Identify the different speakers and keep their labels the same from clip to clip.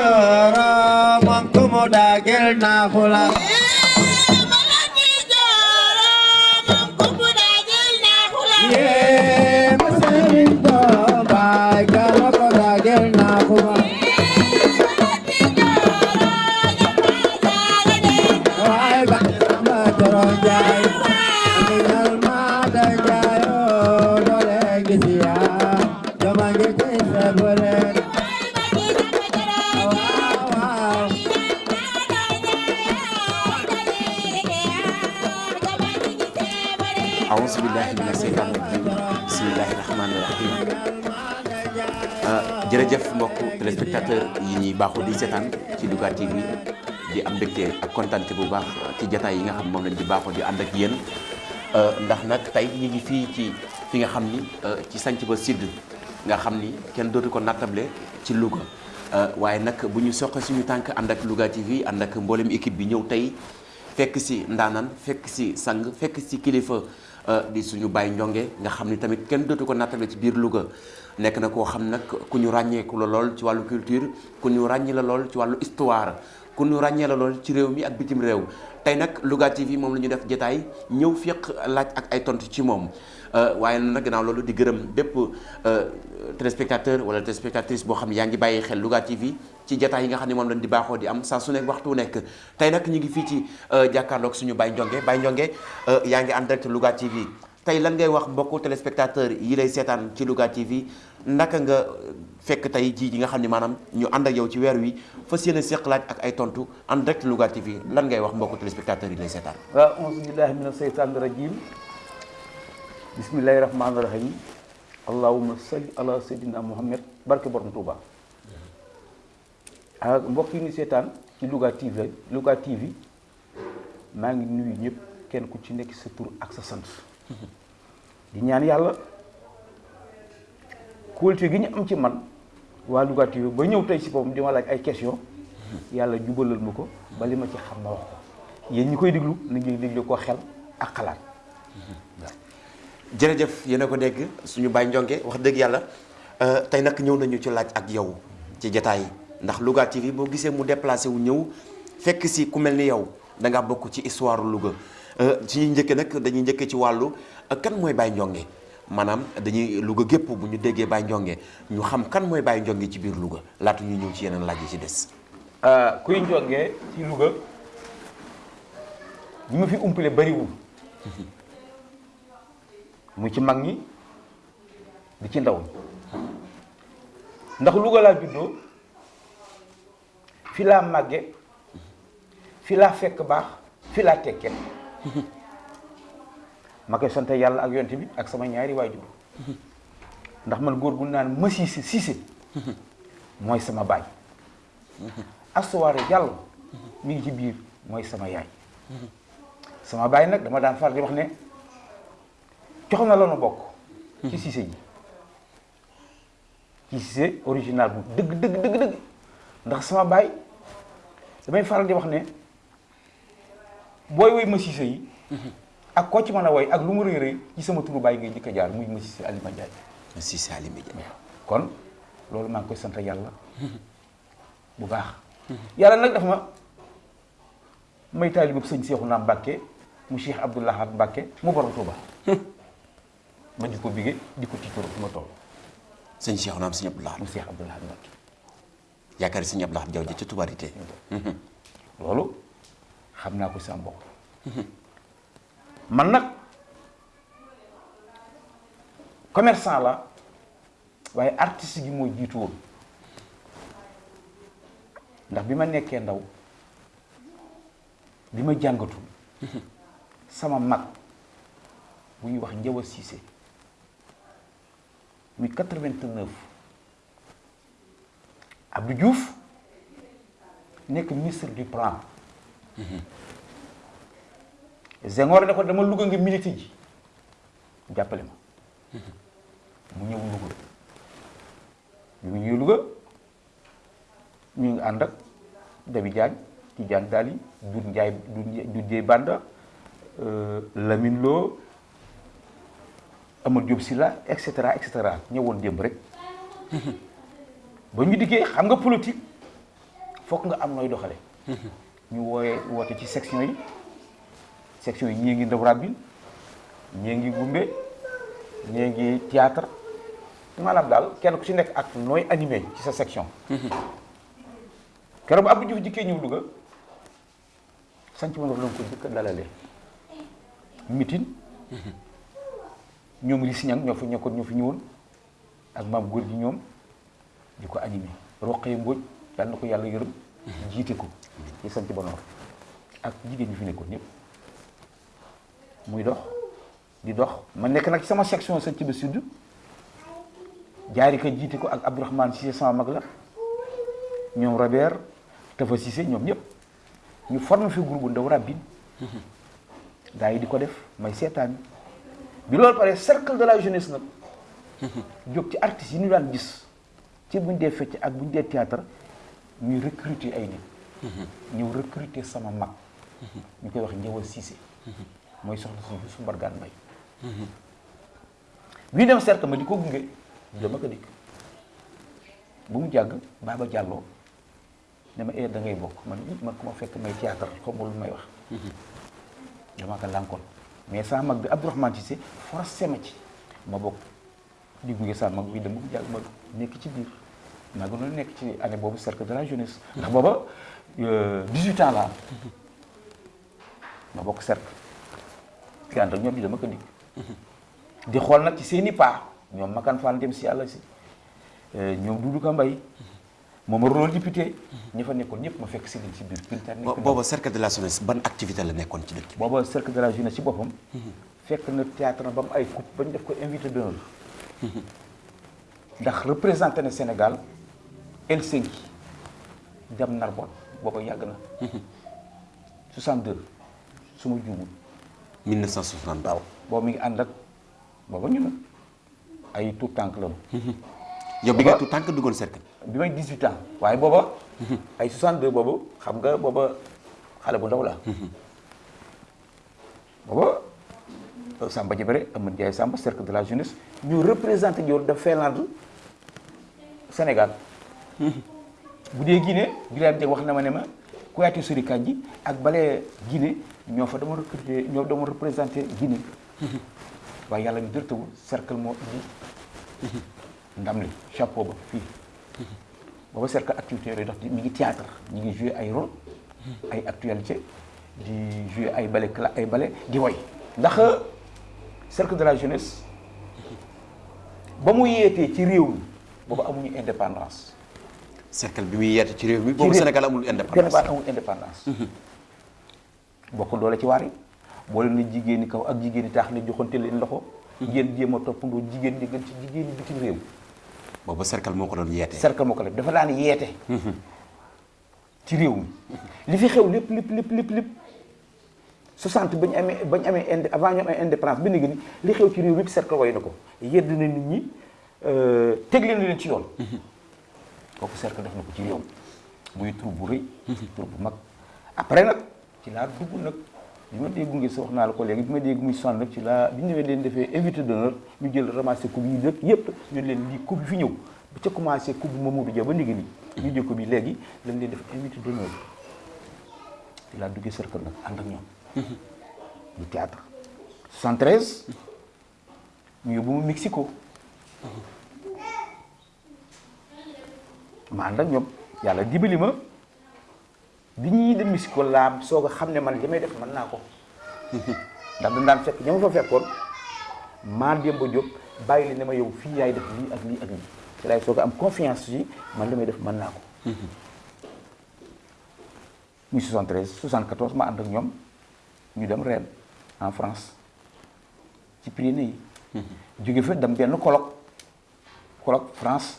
Speaker 1: joro moom ku mu daagel
Speaker 2: mbokku téléspectateur yi ñuy baaxoo di seetaan TV di am mbégte ak kontante bu baax ci jataay yi di baaxoo di ànd ak yéen ndax nag tey ñu ngi fii ci fi nga xam ni ci sanc ba sud nga xam ni kenn dootu ko nattable ci Louga waaye nag bu ñu soqe suñu tànk ànd ak Louga TV ànd ak mboolem équipe bi ñëw tey fekk si ndaanaan fekk si sang fekk si kilifa di suñu Baye Ndiongue nga xam ni tamit kenn dootu ko nattale ci nekk na koo xam nag ku ñu ràññeeku la lool ci wàllu culture ku ñu ràññee la lool ci histoire ku ñu la ci mi ak bitim réew. Tey nag Louga TV moom la ñu def jotaay ñëw féq laaj ak ay tontu ci moom. Waaye gannaaw loolu di bépp téléspectateur wala téléspectatrice boo xam ne yaa xel Louga TV ci jotaay yi nga xam ne moom di di am saa su nekk waxtu nekk. Tey nag ñu ngi fii ci jàkkaarloog suñu Baye Ndiongue. Baye Ndiongue direct TV tey lan ngay wax mbokku téléspectateur yi lay seetaan ci Louga TV naka nga fekk tey jii ji nga xam ne maanaam ñu ànd ak yow ci weer wi fas yéene laaj ak ay tontu en direct Louga TV lan ngay wax mbokku téléspectateur yi lay seetaan.
Speaker 3: waaw auzu billahi mina rajim. Bismillahi rahmaani rahim allahumma salli ala sayyidina muhammad. Barke borom Touba ak mbokk yi ni seetaan ci Louga TV Louga TV maa ngi nuyu ñëpp kenn ku ci nekk sa tur ak sa sant di ñaan yàlla kóolute gi ñu am ci man waa Louga TV ba ñëw tey si boppam di ma laaj ay question yàlla jubalal ma ko ba ci xam wax ko. Yéen ñi koy déglu na ngeen déglu ko xel ak xalaat.
Speaker 2: Jërëjëf yéen a ko dégg suñu Baye Ndiongue wax dëgg yàlla. Tey nag ñëw nañu ci laaj ak yow ci jataay ndax Louga TV boo gisee mu wu fekk ku yow da bokk ci histoire ci ñuy njëkk nag dañuy njëkk ci wàllu kan mooy Baye Ndiongue? Maanaam dañuy Louga gépp bu ñu déggee Baye Ndiongue ñu xam kan mooy Baye Ndiongue ci biir Louga. Laata ñu ñëw ci yeneen laaj yi ci des.
Speaker 3: kuy Ndiongue ci mu ci mag ñi di ci ndaw ndax Louga laa juddoo fi laa fi fekk fi ma koy sant yàlla ak yonte bi ak sama ñaari waajur. Ndax man góor gu naan ma siise siise mooy sama baay. Astuwaare yàlla mi ngi ci biir mooy sama yaay. Sama baay nag dama daan far di wax ne jox na la nu bokk. Ci siise ji. Ci siise original bu dëgg dëgg dëgg dëgg. Ndax sama baay damay faral di wax ne booy woy ma siise yi. ak koo ci mën a woy ak lu mu rëy rëy ci sama turu baay ngay jëkk a jaar muy ma siise Alima Ndiaye.
Speaker 2: Ndiaye.
Speaker 3: kon loolu maa ngi koy sant yàlla. bu baax. yàlla nag dafa ma may taalibu sëñ Seexu naa Mbàkke mu Cheikh Abdou Lahad Mbàkke mu borom Tuuba. ma di ko bigee di ko tiitoro fu ma toll.
Speaker 2: Sëñ Cheikh naam sëñ Abdou Lahad.
Speaker 3: mu Cheikh Abdou Lahad Mbàkke.
Speaker 2: Yaakaar sëñ Abdou Lahad Jaw ji ci tubarité
Speaker 3: loolu xam naa ko sama bopp. Man nag commerçant la waaye artiste gi moo jiitu woon. Ndax bi ma nekkee ndaw bi ma jàngatul sama mag bu ñuy wax Njawa Siise muy 89 Abdou Diouf nekk ministre du plan Senghor ne ko dama Louga nga milité ji. Jàppale ma. Mu ñëw Louga. Bi mu ñëw Louga. Ñu ngi ànd ak Dabi Diagne Tidiane Dali Doudou Ndiaye Doudou Ndiaye Banda Lamine Lo Amadou Diop Sylla et cetera et cetera. Ñëwoon démb rek. Ba ñu diggee xam nga politique fokk nga am nooy doxale ñu wooyee woote ci section yi section yi ñii ngi ndaw rabbil ñii ngi gumbe ñii ngi théâtre maanaam daal kenn ku ci nekk ak nooy animé ci sa section keroog Abdou Diouf jikkee ñëw Louga sanc ma la ko jëkk a dalalee mitin ñoom li siñang ñokkoon ñoo fi ñëwoon ak maam góor gi ñoom di ko animé roqee mbóoj yàlla na ko yàlla yërëm jiite ko. Ci sanc ba noor ak jigéen ñi fi nekkoon ñëpp. Muy dox di dox. Ma nekk nag ci sama section sanc ba sud. Jaari ka jiite ko ak Abdourahmane Cissé sama mag la. Ñoom Robert Tafa Cissé ñoom ñëpp. Ñu formé fi groupe ndaw rabbin gaa yi di ko def may seetaan. Bi loolu pare cercle de la jeunesse nag. Jóg ci artistes yi ñu daan gis. Ci buñ dee fecc ak buñ dee théâtre ñuy recruter ay nit ñëw recruter sama mag ñu koy wax Njawal Cissé. Mooy soxna su mbargaan mbay bii dem cercle ma di ko gunge. Dama ko dikk. Bu mu jàgg Baba Diallo ne ma da ngay bokk. Man man ku ma fekk may théâtre ma lu may wax. Dama ko lànkoon. Mais sama mag bi Abdourahmane Cissé forcé ma ci. Ma bokk di gunge sama mag bi bu mu jàgg ma nekk ci biir maa gënoon nekk ci année boobu cercle de la jeunesse. Ndax booba 18 ans la am ma bokk cercle. Di ànd ak ñoom di dama ko dikk. Di xool nag ci seeni paa. Ñoom Makan Fall dem si yàlla si. Ñoom Doudou Ka Mbaye moom rôle député. Ñi fa nekkoon ñëpp ma fekk si leen si biir Binta nekk na
Speaker 2: booba cercle de la jeunesse ban activité la nekkoon ci dëkk
Speaker 3: booba cercle de la jeunesse si boppam. Fekk na théâtre na ba mu ay coupe ba ñu def ko invité d'honneur. Ndax représenté na Sénégal Helsinki dem Narbonne booba yàgg na. 62 su ma juumul
Speaker 2: 1960
Speaker 3: waaw boobu mi ngi ànd ak booba ñu na ay tout tànk la
Speaker 2: yow bi nga tout tànk duggoon cercle.
Speaker 3: Bi may 18 ans waaye booba ay 62 boobu xam nga booba xale bu ndaw la. Booba Samba Jabare Amadou Ndiaye Samba cercle de la jeunesse ñu représenté Dior de Finlande Sénégal bu dee Guinée Birame wax na ma ne ma Kouyaté Guinée ñoo fa dama recruté Guinée. Waaye ñu cercle moo chapeau ba cercle activité théâtre ñi ngi joué ay rôle actualité di joué ay cercle de la jeunesse ba mu indépendance
Speaker 2: cercle bi muy yeete ci réew mi boobu Sénégal amul indépendance.
Speaker 3: Baat amul indépendance. Bokk doole ci waar yi. Boole na jigéeni kaw ak jigéeni taax ne joxante leen loxo. Ngeen jéem a toppandoo jigéen ñi gën ci jigéeni bitim réew.
Speaker 2: Boobu cercle moo ko doon yeete.
Speaker 3: Cercle moo ko def. Dafa daan yeete. Ci réew mi. Li fi xew lépp lépp lépp lépp lépp. 60 bañ amee bañ amee inde avant ñu amee indépendance bi ni li xew ci réew mi cercle way na ko. Yedd na nit ñi euh, teg leen leen ci yoon. Kooku cercle def na ko ci réew mi. Muy tur bu rëy tur bu mag. Après nag ci laa dugg nag. Bi ma dee gunge sa wax naa la ko léegi bi ma dee muy sonn nag ci laa bi ñu ñëwee leen defee invité d'honneur ñu jël ramassé coupe yi nag yëpp ñu leen lii coupe bi fi ñëw. Ba ca commencé coupe bu Mamadou Dia ba léegi nii ñu jël ko bi léegi lañ leen def invité d'honneur. Ci laa duggee cercle nag ànd ak ñoom. Du théâtre. 73 ñu yóbbu ma Mexico ma ànd ak ñoom yàlla dimbali ma bi ñuy dem Mexico laa soog a xam ne man li may def mën naa ko. Ndax dañ daan fekk ña ma fa fekkoon maa Demba Diop bàyyi li ne ma yow fii yaay def lii ak lii ak ci am confiance yi man li def mën naa ko. Muy 73 74 ma ànd ak ñoom ñu dem en France ci Pyrénées yi. Jóge fa dem benn colloque colloque France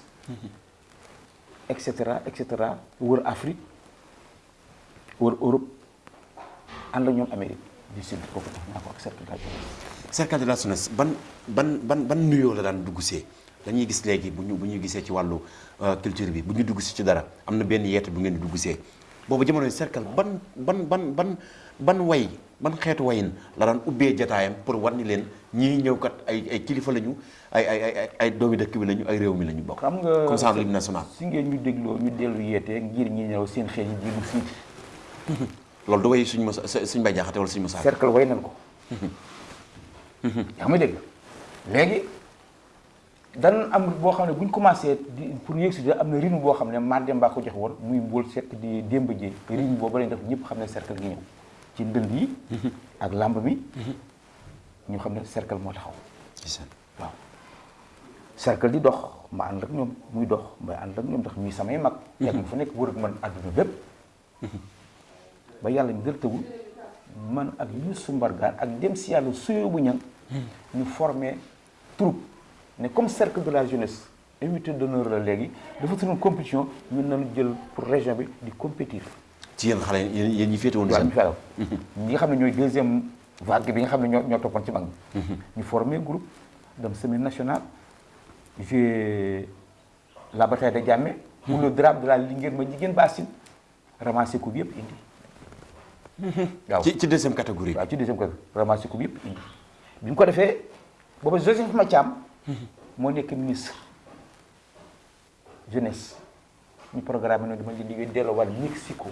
Speaker 3: et cetera et cetera. Wër Afrique wër Europe ànd ak ñoom Amérique du Sud kooku tax naa ko ak cercle de la jeunesse.
Speaker 2: cercle de la ban ban ban ban nuyoo la daan dugg see? Dañuy gis léegi bu ñu bu ñu gisee ci wàllu euh, culture bi bu ñu dugg si ci dara am na benn yeete bu ngeen di dugg see. Boobu jamono cercle ban ban ban ban ban way ban xeetu wayin la daan ubbee jataayam pour war ni leen ñii ñëw kat ay ay kilifa lañu ay ay ay ay doomi dëkk bi lañu ay réew mi lañu bokk.
Speaker 3: xam nga
Speaker 2: comme ça l'hymne national.
Speaker 3: si ngeen ñu dégloo ñu dellu yeete ngir ñi ñëw seen xel yi jiilu siiti
Speaker 2: loolu du way suñu mos bay jaxate wala suñu mosaa.
Speaker 3: cercle way nañ ko yaa may dégg léegi dan am boo xam ne bu ñu commencé di pour yéeg si am na rythme boo xam ne Mardem Ba ko joxe woon muy mbool sekk di démb ji rythme boobu lañ def ñëpp xam ne cercle gi ñëw ci ndënd yi ak lamb mi ñu xam ne cercle moo taxaw. Waaw. cercle di dox ma ànd ak ñoom muy dox may ànd ak ñoom ndax ñuy samay mag. Yàgg ma fa nekk wër ak man àdduna bépp. ba yàlla ñu dërtëwul man ak Youssou Mbargane ak dem si yàlla suyoo bu ñan ñu formé troupe. Ne comme cercle de la jeunesse invité d'honneur la léegi dafa suñu compétition ñun nañu jël pour région bi di compétir
Speaker 2: ci yéen xale yéen yéen ñi féete woon
Speaker 3: waaw ñu
Speaker 2: seen.
Speaker 3: felaw ñi nga xam ne ñooy deuxième vague bi nga xam ne ñoo ñoo toppoon ci mag ñi. Ñu formé groupe dem semaine nationale. La bataille de Diamé pour le drame de la Linguère ma jigéen Bassine. Ramassé coupe yëpp indi. Waaw.
Speaker 2: Ci ci deuxième catégorie.
Speaker 3: waaw ci deuxième côté ramassé coupe yëpp indi. Bi mu ko defee booba Joseph Mathiam moo nekk ministre jeunesse. Ñu programme ne dama leen di delloowaat Mexico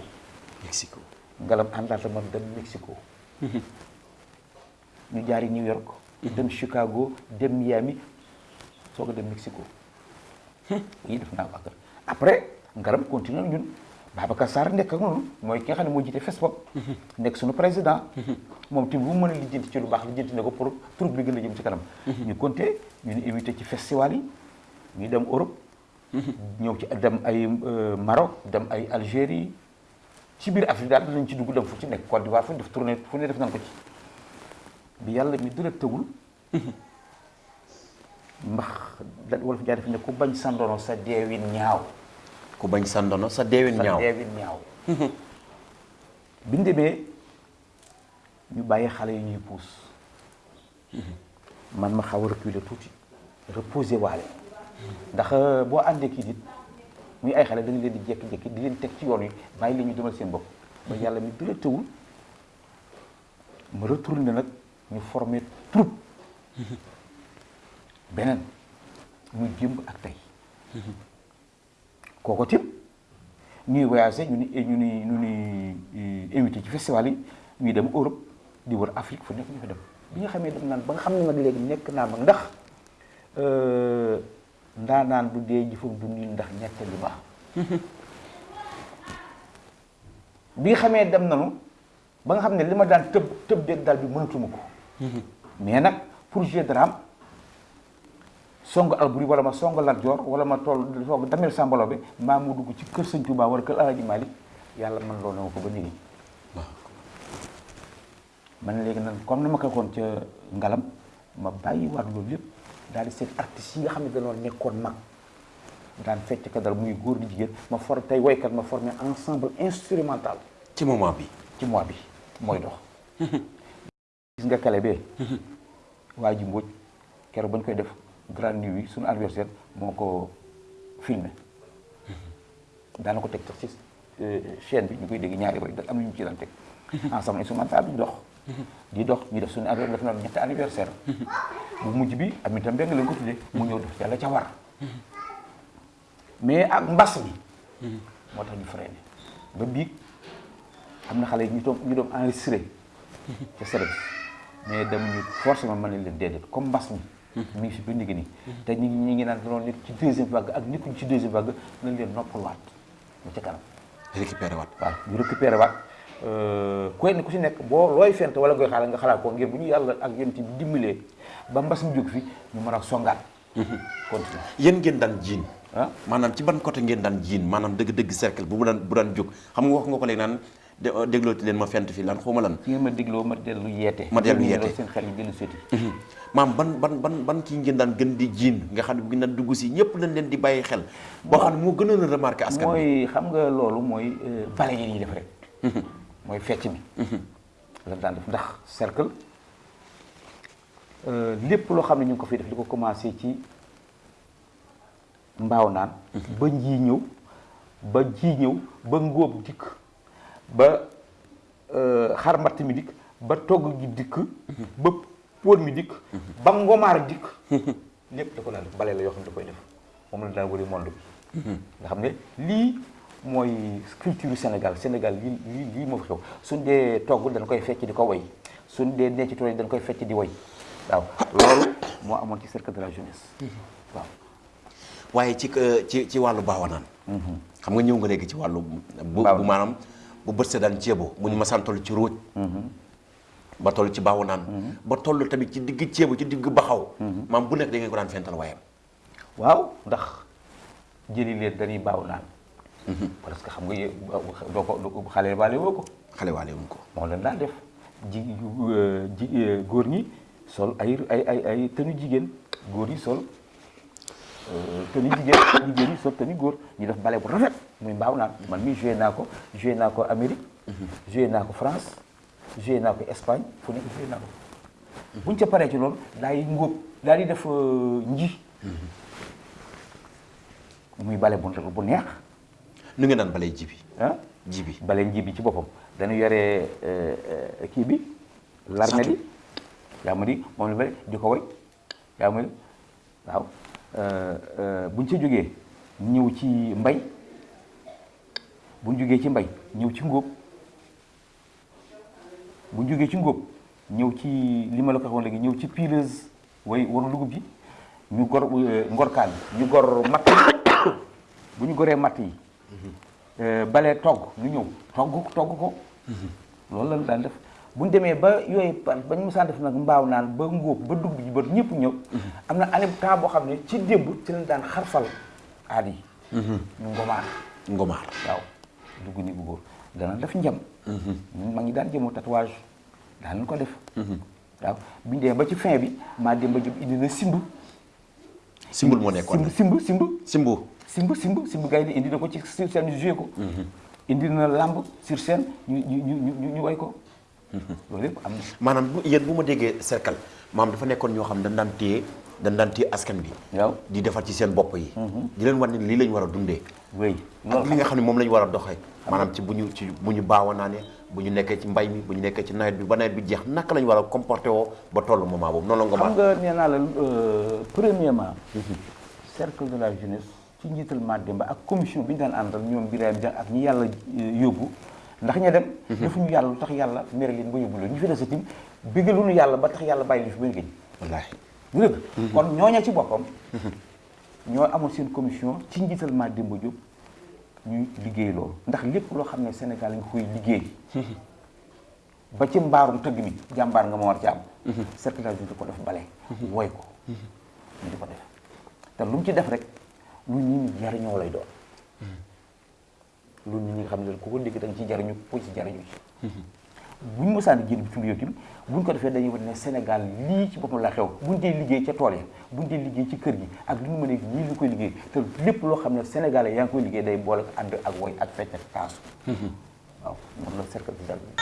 Speaker 2: Mexico.
Speaker 3: ngalam àndaata man dem Mexico. Ñu jaari New York. Dem Chicago dem Miami soo ko dem Mexico. Yi def naa ko après ngaram continué ñun. Babacar Sarr nekk ak noonu. Mooy ki nga xam ne moo jiite Facebook. nekk suñu président. Moom tamit bu mu mën a lijjanti ci lu baax lijjanti ne ko pour troupe bi gën a jëm ci kanam. Ñu compté ñu ni invité ci festival yi. Ñu dem Europe. Ñëw ci dem ay Maroc dem ay Algérie. Ci biir Afrique daal dinañ ci dugg dem fu ci nekk Côte d'Ivoire fu ñu def tournée fu ne def nañ ko ci. Bi yàlla mi dara tëwul mbax da wolof jaay def ne ku bañ sandono sa deewin ñaaw.
Speaker 2: Ku bañ sa ndono sa deewin
Speaker 3: sa
Speaker 2: ñaaw.
Speaker 3: deewin ñaaw. Bi ñu demee ñu bàyyi xale yi ñuy puus. Man ma xaw a reculer tuuti reposer waale. Ndax boo àndee kii nit muy ay xale da nga leen di jékki-jékki di leen teg ci yoon yi bàyyi leen ñu demal seen bopp. Ba yàlla mi dara tëwul ma retourné nag ñu formé troupe. Beneen muy ak tey. Kooko tim ñuy voyagé ñu ni ñu ni ñu ni invité ci festival yi ñuy dem Europe di wër Afrique fu nekk ñu fa dem. Bi nga xamee dem naan ba nga xam ne nag léegi nekk naa mag ndax ndaa naan bu dee jëfam du nii ndax ñett lu baax. Bi xamee dem nanu ba nga xam ne li ma daan tëb tëb déeg daal bi mënatuma ko. Mais nag pour jeu de song Alboury wala ma song Lat Joor wala ma toll soog damel sambalo bi maa mu dugg ci kër Sëñ Tuubaa wala kër Alaaji Maalik yàlla man loolu na ko ba man léegi nag comme ma ko waxoon ca ngalam ma bàyyi waat loolu yëpp daal di seet artistes yi nga xam ne dañoo nekkoon mag. Daan fecc ka dal muy góor di jigéen ma for tey woykat ma formé ensemble instrumental.
Speaker 2: Ci moment bi.
Speaker 3: ci mois bi mooy dox. Gis nga kale bee? Waa ji Mbodj keroog ba ñu koy def grande nuit suñu anniversaire moo ko filmé. Daana ko teg sax ci chaîne bi ñu koy dégg ñaari way am na ñu ci daan teg. Ensemble instrumental bi dox di dox ñu def suñu anniversaire def na ñetti anniversaire bu mujj bi am itam benn lañ ko tuddee mu ñëw def yàlla ca war mais ak mbas mi moo tax ñu freiné ba biig am na xale yi ñu doon ñu doon enregistré. Ca service mais dama ñu forcément nañ leen déedéet. Comme mbas mi. Mi ngi si ba nigi nii te ñi ñi ngi naan doon nekk ci deuxième vague ak nekkuñ ci deuxième vague nañ leen ñu ca kanam.
Speaker 2: Waat.
Speaker 3: waaw ñu récupéré waat ku ne ku si nekk boo looy fent wala ngoy xaala nga xalaat ko ngir bu ñu yàlla ak yéen ci dimbalee ba mbas mi jóg fi ñu mën a songaat. Continuer
Speaker 2: yéen ngeen daan jiin.
Speaker 3: ah?
Speaker 2: Maanaam ci ban côté ngeen daan jiin? Maanaam dëgg-dëgg cercle bu mu daan bu daan jóg. Xam nga wax nga ko léegi naan de déglooti leen ma fent fi lan xawma lan.
Speaker 3: ci ngeen ma dégloo ma dellu yeete.
Speaker 2: Ma dellu yeete.
Speaker 3: seen xel yi dellu
Speaker 2: maam ban ban ban ban kii ngeen daan gën di jiin? Nga xam ne bu ngeen daan dugg si ñëpp lañ leen di bàyyi xel. boo xam ne moo gënoon a remarqué askan
Speaker 3: mooy xam nga loolu mooy bale yi ñuy def rek mooy fecc mi. La daan def ndax cercle lépp loo xam ne ñu ngi ko fi def li ko commencé ci mbaaw naan ba njii ñëw ba ji ñëw ba ngóob dikk ba xar matt mi dikk ba togg gi dikk ba póot mi dikk ba ngomaar dikk. Lépp da ko daan def bale la yoo xam ne da koy def. Moom la daan wëri monde bi. Nga xam ne lii mooy culture Sénégal Sénégal lii lii lii moo fi xew. Suñ dee togg dañ koy fecc di ko woy. Suñ dee nee ci tool yi dañ koy fecc di woy. Waaw loolu moo amoon ci cercle de la jeunesse. Waaw.
Speaker 2: Waaye ci ci ci wàllu baawanaan xam nga ñëw nga léegi ci wàllu bu maanaam bu bët see daan ceebo bu ñu masaan toll ci róoj ba toll ci baawanaan ba toll tamit ci digg ceebo ci digg baxaw. Maam bu nekk da ngeen ko daan fental waayam.
Speaker 3: Waaw ndax jëli leen dañuy baaw naan parce que xam nga yé- doo ko doo ko xale baale woo ko.
Speaker 2: Xale waale wuñ ko.
Speaker 3: Moo leen daan def. Ji yu- ji góor ñi sol ay ay ay ay tenu jigéen. Góor yi sol tenu jigéen jigéen ñi sol tenu góor. Ñu def bale bu rafet muy mbaaw naan. Man mii joué naa ko joué naa ko Amérique joué naa ko France joué naa ko Espagne fu nekk joué naa ko. Buñ ca paree ci loolu daay ngóob daal di def nji. Muy bale bu bu neex
Speaker 2: nu ngeen daan balay jibi.
Speaker 3: Ah
Speaker 2: jibi.
Speaker 3: Bale nji bi ci boppam dañu yore euh, euh, kii bi larme bi yaa ma di moom la bale di ko woy yaa di waaw euh, buñ ca jógee ñëw ci mbay buñ jógee ci mbay ñëw ci ngóob buñ jógee ci ngóob ñëw ci li ma la ko waxoon léegi ñëw ci pileuse way waru dugub ji ñu gor ngorkaan ñu gor matt bu ñu goree matt yi balee togg ñu ñëw. Togg togg ko. Loolu lañ daan def. Bu ñu demee ba yooyu pa ba ñu musaan def nag mbaaw naan ba ngóob ba dugub ji ba ñëpp ñëw. Am na année temps boo xam ne ci démb ci lañ daan xarfal aad yi. Ñu ngomaar.
Speaker 2: Ngomaar.
Speaker 3: Waaw. Dugg ni bu góor. Dana def njam. Ñun ma ngi daan jëmoo tatouage. Daan ko def. Waaw. Bi ñu demee ba ci fin bi maa dem ba jëm indi na simb
Speaker 2: simbul moo nekkoon.
Speaker 3: Simb simb simb
Speaker 2: simbu
Speaker 3: simb simb simb gars yi indi na ko ci sur scène ñu joué ko indi na lamb sur scène ñu ñu ñu ñu way ko loolu yëpp am na
Speaker 2: maanaam yéen bu ma déggee cercle maam dafa nekkoon ñoo xam dañ daan téye dañ daan téye askan bi.
Speaker 3: Waaw.
Speaker 2: Di defar ci seen bopp yi. Di leen wan ne lii lañ war a dundee.
Speaker 3: Wéy.
Speaker 2: Ak li nga xam ne moom la ñu war a doxee. Maanaam ci bu ñu ci bu ñu baawa naa ne bu ñu nekkee ci mbay mi bu ñu nekkee ci nawet bi ba nawet bi jeex naka la ñu war a comporté woo ba tollu moment boobu? Noonu la
Speaker 3: xam
Speaker 2: ngomaar
Speaker 3: nga nee naa la euh, premièrement cercle de la jeunesse ci njiital Mademba ak commission bi ñu daan àndal ñoom Birame Dia ak ñi yàlla euh, yóbbu. Ndax ña dem defuñu yàlla lu tax yàlla mere leen ba yóbbu leen. Ñu fi des itam bëggaluñu yàlla ba tax yàlla bàyyi li fi ba gëj
Speaker 2: wallaahi
Speaker 3: du dëgg. Kon ñooña ci boppam ñoo amoon seen commission ci njiital Mademba Diop ñuy liggéey loolu. Ndax lépp loo xam ne Sénégal nga koy liggéey ba ci mbaarum tëgg mi jàmbaar nga ma war ci am cercle jeunesse ko def bale. Woy ko. Ñu di ko def. Te lu mu ci def rek lu nit ñi jariñoo lay doon. lu nit ñi nga xam ne ku ko dégg da nga ci jariñu ku ci jariñu ci. bu ñu mosaan génn bitim réew tamit bu ñu ko defee dañuy wane ne Sénégal lii ci boppam la xew. bu ñu dee liggéey ca tool ya bu ñu dee liggéey ci kër gi ak lu ñu mën a lii lu koy liggéey te lépp loo xam ne Sénégalais yaa ngi koy liggéey day boole ko ànd ak woy ak fecc ak taasu. waaw moom la cercle bi dal
Speaker 2: léegi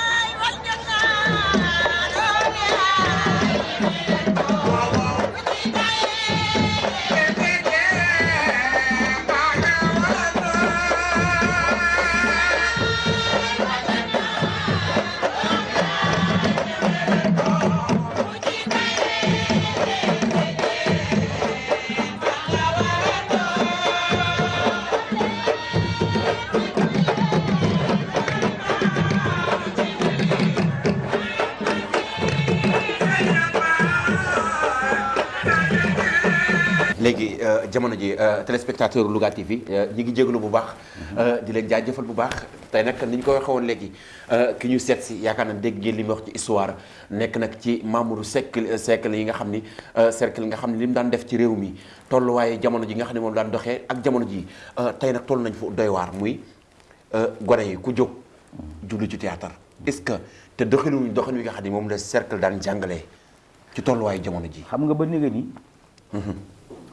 Speaker 2: jamono ji euh, téléspectateur Louga TV euh, ñi ngi jégalu bu baax euh, di leen jaajëfal bu baax. Tey nag ni ñu ko waxee woon léegi ki ñu seet si yaakaar na dégg ngeen li mu wax ci histoire nekk nag ci membre cercle cercle yi nga xam ni cercle nga xam li mu daan def ci réew mi tolluwaaye jamono ji nga xam ne moom daan doxee ak jamono ji tey nag toll nañ fu doy waar muy gone yi ku jóg jublu ci théâtre. Est-ce que te doxaluñu doxin wi nga xam moom la cercle daan jàngalee ci tolluwaayu jamono ji?
Speaker 3: Xam nga ba ni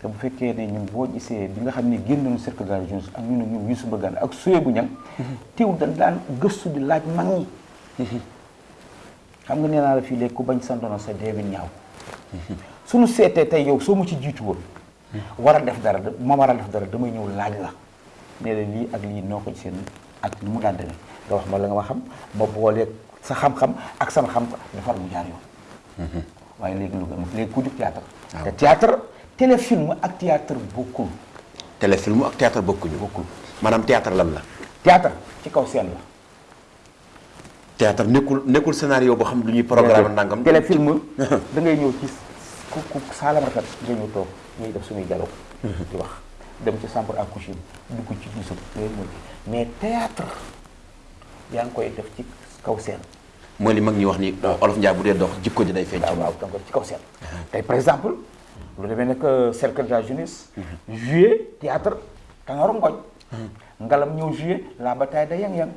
Speaker 3: te bu fekkee ne ñun boo gisee bi nga xam ne génn nañu cercle la jeunesse ak ñu ne ñoom Youssou Mbargane ak Soye bu ñang teew dañ daan gëstu di laaj mag ñi. xam nga nee naa la fii léegi ku bañ santono sa dee bi ñaaw. suñu seetee tey yow soo ma ci jiitu woon war a def dara ma war a def dara damay ñëw laaj la. Ne la lii ak lii noo ko seen ak ni mu daan demee. Nga wax ma la nga ma xam ma sa xam-xam ak sama xam defar mu jaar yoon. Waaye léegi lu gën léegi ku di théâtre. Te théâtre téléfilm ak théâtre bokkul.
Speaker 2: Téléfilm ak théâtre bokkuñu.
Speaker 3: Bokkul.
Speaker 2: Maanaam théâtre lan la?
Speaker 3: Théâtre ci kaw scène la.
Speaker 2: Théâtre nekkul nekkul scénario boo xam lu ñuy programme nangam.
Speaker 3: Téléfilm da ngay ñëw ci ku ku saalam rafet nga ñëw toog ñuy def suñuy dialogue di wax. Dem ci chambre à coucher dugg ci bisu yooyu mooy mais théâtre yaa ngi koy def ci kaw scène.
Speaker 2: Mooy li mag ñi wax ni olof Njaay bu dee dox jikko ji day feeñ ci
Speaker 3: waaw ci kaw scène. Tey par exemple lu demee nekk cercle de la jeunesse jouer théâtre Tanor Ngoj ngalam ñëw jouer la bataille de Yang-Yang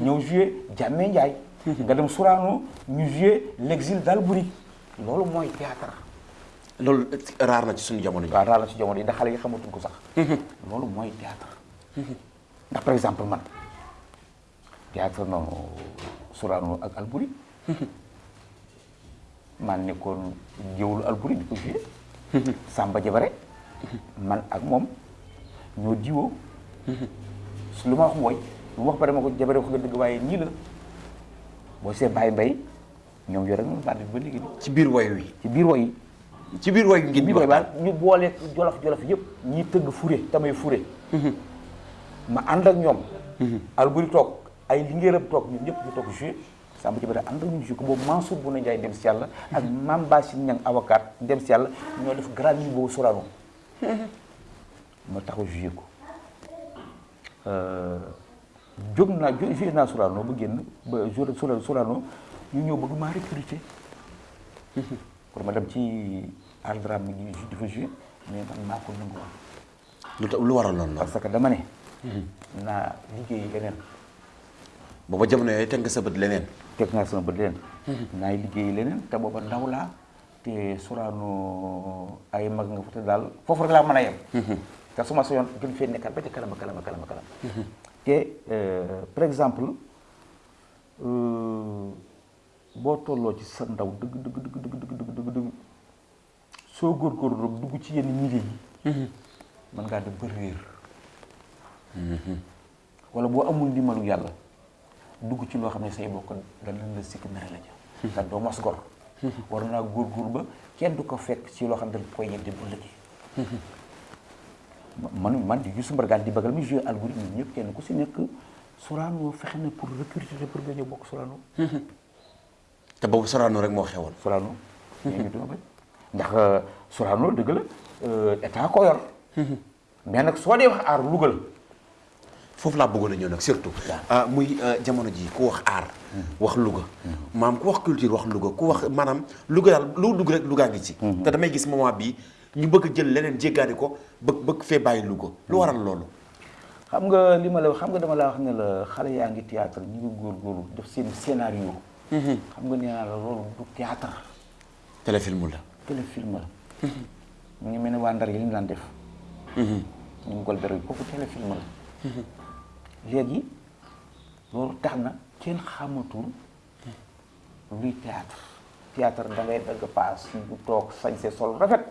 Speaker 3: ñëw jouer Jàmme Njaay. Nga dem Sorano ñu jouer l'exil d'Albury loolu mooy théâtre.
Speaker 2: Loolu raar na ci suñu jamono ji.
Speaker 3: Waaw raal na ci jamono yi ndax xale yi xamatuñ ko sax. Loolu mooy théâtre. Ndax par exemple man théâtre Sorano ak nekkoon di ko joué Samba Jabare man ak mom ñoo diwo su luma wax moy lu wax bare mako jabare wax nga deug waye ni la. Bo se bay bay ñom yo rek mo badd ba legi
Speaker 2: ci biir way wi.
Speaker 3: Ci biir way
Speaker 2: ci biir way ngi
Speaker 3: biir
Speaker 2: way
Speaker 3: ba ñu boole jolof jolof yépp ñi teug tamay ma and ak ñom al tok ay lingeeram tok ñun ñep ñu tok jouer Samba Jabare ànd ak ñun joué ko boobu Mansour bu na Njaay dem si yàlla ak Mame Bassine Niang avocat dem si yàlla ñoo def grand niveau Sorano ma taxaw joué ko. Jóg naa jo joué naa Sorano ba génn ba joué Sorano Sorano ñu ñëw bëgg maa recruter. Pour ma dem ci art drame gi di fa joué mais man maa ko nangu woon.
Speaker 2: Lu tax lu waral loolu
Speaker 3: parce que dama ne naa liggéey leneen
Speaker 2: booba jamono yooyu teg nga sa bët leneen
Speaker 3: teg naa sama bët leneen naay liggéey leneen te booba ndaw laa te Sorano ay mag nga fa te daal foofu rek laa mën a yem te su ma soyoon gën fee nekkaat ba ca kalama kalama kalama kalama te par exemple boo tolloo ci sa ndaw dëgg dëgg dëgg dëgg dëgg dëgg dëgg dëgg soo góorgóorlu rek dugg ci yenn milieu yi mën ngaa dem ba réer wala boo amul ndimbalu yàlla dugg ci loo xam ne say bokk danañ la sikk mere la ja te doo mos gor. War naa góorgóorlu ba kenn du ko fekk ci loo xam ne dañ koy bu liggéey. Man man di Youssou Mbargane di bagal mi joué ñun ñëpp kenn ku si nekk Sorano fexe na pour recruter pour nga ñëw bokk Sorano.
Speaker 2: Te boobu Sorano rek moo xewoon.
Speaker 3: Sorano. Ñu duma bañ ndax Sorano dëgg la état ko yor. Mais nag soo dee wax aar Louga la
Speaker 2: foofu laa bëggoon a ñëw nag surtout. Ah muy jamono ji ku wax aar wax Louga. Maam ku wax culture wax Louga ku wax maanaam Louga daal lu dugg rek Louga ngi ci. Te damay gis moment bi ñu bëgg jël leneen jéggaani ko bëgg bëgg fee bàyyi Louga. Lu waral loolu?
Speaker 3: Xam nga li ma la xam nga dama la wax ne la xale yaa ngi théâtre ñu ngi góorgóorlu def seen scénario. Xam nga nee naa la loolu du théâtre.
Speaker 2: Téléfilm la.
Speaker 3: Téléfilm la. Mu ngi mel ne waa Ndar yi li ñu daan def. Ñu ngi gol bero kooku téléfilm la léegi loolu tax na kenn xamatul luy théâtre. Théâtre da ngay dagg paas bu toog sañse sol rafet.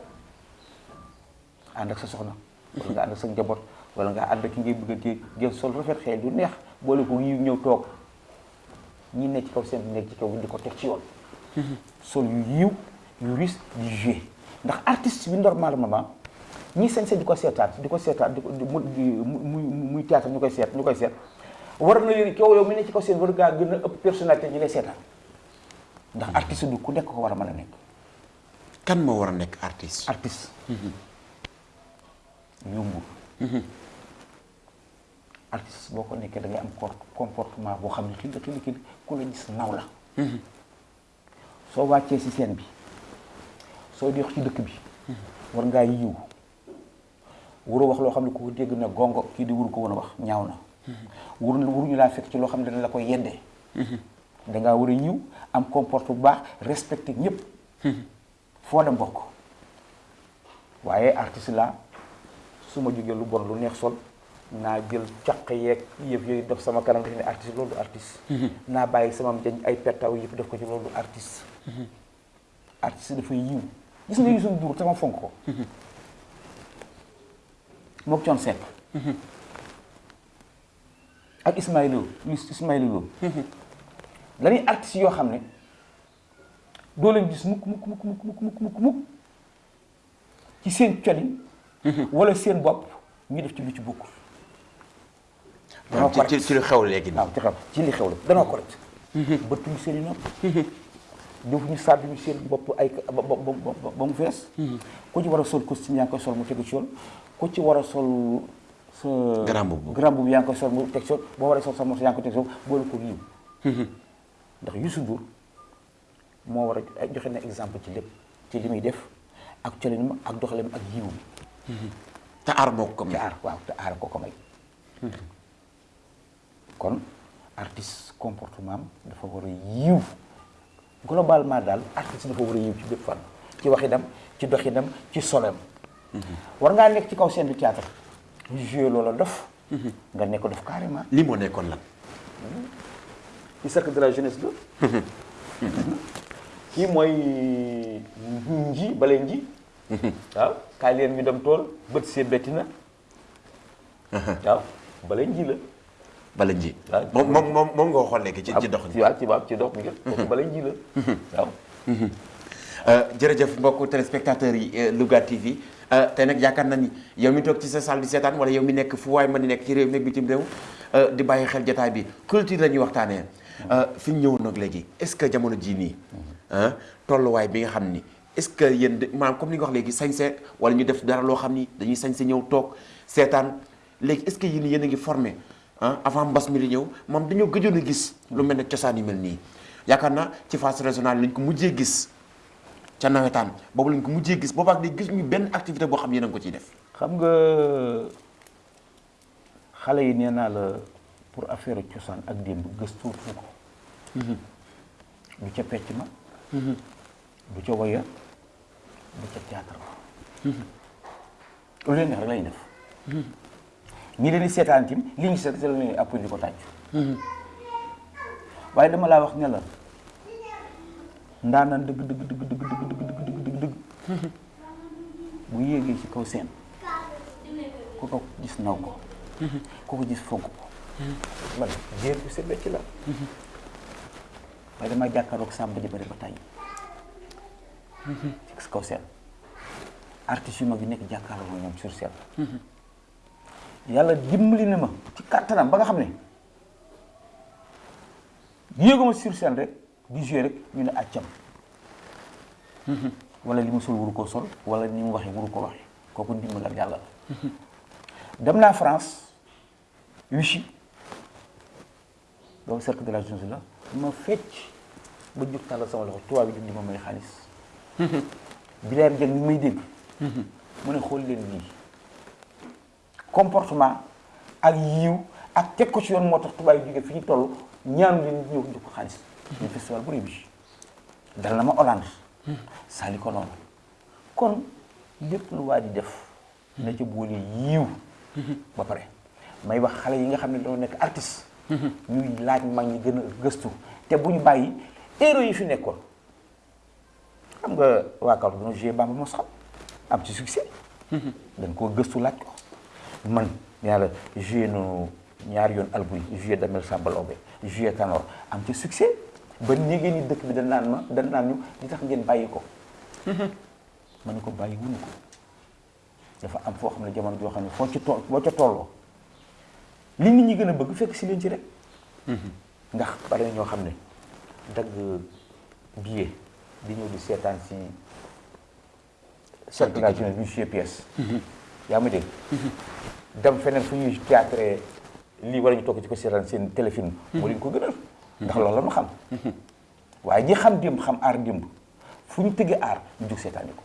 Speaker 3: Ànd ak sa soxna. Wala nga ànd ak sa njaboot. Wala nga ànd ak ki ngay bëgg a sol rafet xel du neex boole ko yiw ñëw toog. Ñi nekk ci kaw seen nekk ci kaw di ko teg ci yoon. Sol yu yiw yu ris di jouer ndax artiste bi normalement ñi sañse di ko seetaan di ko seetaan di ko di muy muy théâtre ñu koy seet ñu koy seet war na kaw yow mi ne ci kaw seen war ngaa gën a ëpp personnalité ñi lay seetaan ndax artiste du ku nekk ko war a mën a nekk
Speaker 2: kan moo war a nekk artiste
Speaker 3: artiste yombul artiste boo ko nekkee da ngay am comportement boo xam ne xil la xil ku la gis naw la soo wàccee ci scène bi? Soo di wax ci dëkk bi? War ngaa yiw wuro wax loo xam ko dégg na gongo kii di wuru ko woon a wax ñaaw na. Wur wuruñu laa fekk ci loo xam ne la koy yeddee. Dangaa war a am comporte bu baax respecté ñëpp foo dem bokk waaye artiste la su ma lu bon lu neex sol naa jël caq yeeg yëf yooyu def sama kanam def ne artiste loolu artiste. Naa bàyyi sama jañ ay pettaw yëpp def ko ci loolu artiste. Artiste dafay yiw. Gis nga Youssou Ndour sama fonk moog coon sepp. Ak Ismaïla Ismaïla Lo. Dañuy artistes yoo xam ne doo leen gis mukk mukk mukk mukk mukk mukk mukk ci seen coli wala seen bopp ñu def ci lu ci bokkul. Danoo
Speaker 2: correct. ci li xew léegi
Speaker 3: waaw ci xew ci li xew la danoo correct. Bëttuñu seen i nopp. Defuñu sàdduñu seen bopp ay ba mu fees. Ku ci war a sol costume yaa ngi koy sol mu tegu ci yoon. Ku ci war a sol sa
Speaker 2: Grand boubou.
Speaker 3: grand boubou yaa ngi koy sol mu teg yoon boo waree sol sa morceau yaa ngi koy teg yoon boole ko yiw ndax Youssou Ndour moo war a joxe na exemple ci lépp ci li muy def ak colinam ak doxalam ak yiw
Speaker 2: te aar moo ko
Speaker 3: te
Speaker 2: may
Speaker 3: aar waaw te aar ko ko may. Kon artiste comportement dafa war a yiw. Globalement daal artiste dafa war a yiw ci bépp fan ci waxinam ci doxinam ci solem war ngaa nekk ci kaw scène du théâtre? Ñu joué loola dof. Nga nekk dof carrément.
Speaker 2: Li moo nekkoon lan?
Speaker 3: Ci cercle de la jeunesse la kii mooy nji bale nji. Waaw kaay leen ñu dem tool bët see betti na. Waaw bale nji la.
Speaker 2: Bala nji. Moom moom moom nga waxoon léegi ci ci dox
Speaker 3: waaw ci waaw ci dox mi nga bale nji la. Waaw.
Speaker 2: Jërëjëf mbokku téléspectateurs yi euh, Louga TV Eh, té nak yaakaar na ni yow mi tok ci sa salle di sétane wala yow mi nek fu way mëna nek ci réew mi bitim réew euh di bayyi xel jotaay bi. Culture lañuy waxtané euh fi ñëw nak légui est-ce que jamono ji ni hein eh, tollu way bi nga xamni est-ce que yeen manam comme li nga wax légui sañsé wala ñu def dara lo xamni dañuy sañsé ñëw tok sétane légui est-ce que yeen yeen nga formé hein avant mbass mi li dañu gis lu melni ciosan yi melni ci régionale ko mujjé gis. Ca nawetaan boobu lañ ko mujjee gis boobaak di gis ñu benn activité boo xam ne yéen a ko ciy def.
Speaker 3: Xam nga xale yi nee naa la pour affaire cosaan ak démb gëstuutu ko. Du ca pecc ma. Du ca woya. Du ca théâtre ma. lu leen neex rek def. Ñi leen di seetaan tim li ñu seet la leen appui di ko tàcc waaye dama laa wax ne la ndaanaan dëgg dëgg dëgg dëgg dëgg dëgg dëgg dëgg bu yéegee ci kaw seen ku ko gis naw ko ku ko gis fonk ko man jéer bu set ci la waaye dama jàkkaaroog sàmba ji bari ba tàyyi ci kaw seen artistes yu mag yi nekk jàkkaarloo ñoom sur scène yàlla dimbali na ma ci kàttanam ba nga xam ne yéeguma sur scène rek di jouer rek ñu ne accam wala li mu sol waru koo sol wala ni mu waxee waru ko waxee kooku ndimbal ak yàlla la. Dem naa France Vichy. Boobu cercle de la jeunesse la. Ma fecc ba jóg tàllal sama loxo tubaab bi di ma may xaalis. Bileer jël ni may mu ne xool leen lii comportement ak yiw ak teg ko ci yoon moo tax tubaab yi jóge fi ñu toll ñaanu leen ñëw jox ko xaalis. Ñu festival bu rëy bi. Dal na ma Hollande. Saali ko noonu. Kon lépp lu waa di def na ca boole yiw ba pare may wax xale yi nga xam ne doo nekk artiste. Ñuy laaj mag ñi gën a gëstu. Te bu ñu bàyyi héros yi fi nekkoon. Xam nga waa Kaolack dañoo joué Bamba mos am ci succès. Dañ koo gëstu laaj ko. Man nee la joué nu ñaari yoon Albury joué Damel Samba Laobé joué Tanor. Am ci succès. Ba léegi ni dëkk bi dañ naan ma dañ naan ñu li tax ngeen bàyyi ko? Ma ne ko bàyyi wuñu ko. Dafa am foo xam ne jamono joo xam ne foo ci tool boo ca tolloo li nit ñi gën a bëgg fekk si leen ci rek. Ndax bari na ñoo xam ne dagg billet di ñëw di seetaan si circulation joué pièce. Yaa ma dégg? Dem feneen fu ñuy théâtre lii wala ñu toog ci ko seetaan seen téléfilm. Moo leen ko gënal ndax loolu la ñu xam. Waaye ñi xam démb xam aar démb fu ñu tëggee aar ñu jug seetaani ko.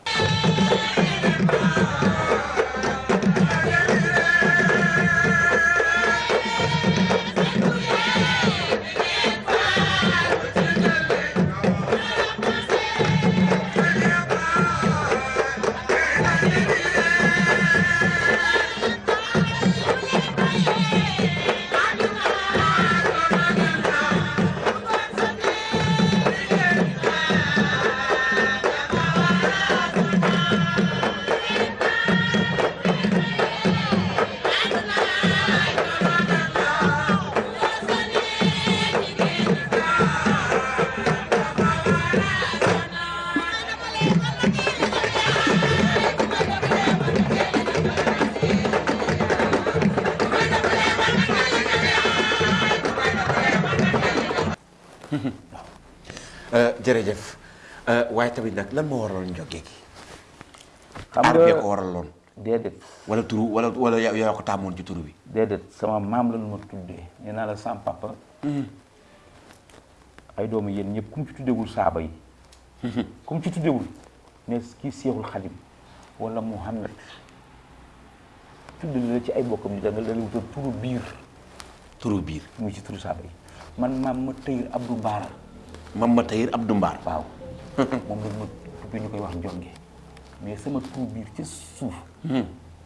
Speaker 2: Tamit nag lan moo waraloon njogge gi
Speaker 3: xam
Speaker 2: aar bee ko
Speaker 3: nga
Speaker 2: waraloon
Speaker 3: déedéet
Speaker 2: wala turu wala wala yaa yaa ko taamoon ci turu bi
Speaker 3: déedéet sama maam la nu ma tuddee nee naa la sama papa ay doomu yéen ñëpp ku mu ci tuddewul saaba yi ku mu ci tuddewul ne kii seexul xadim wala Muhammad. Tudd la ci ay bokkam ni da nga leen wutal turu biir
Speaker 2: turu biir
Speaker 3: muy ci turu saaba yi man maam ma tëyir Abdou
Speaker 2: ma Abdou Mbaar
Speaker 3: waaw moom la ma tuddee ñu koy wax njonge mais sama turu biir ci suuf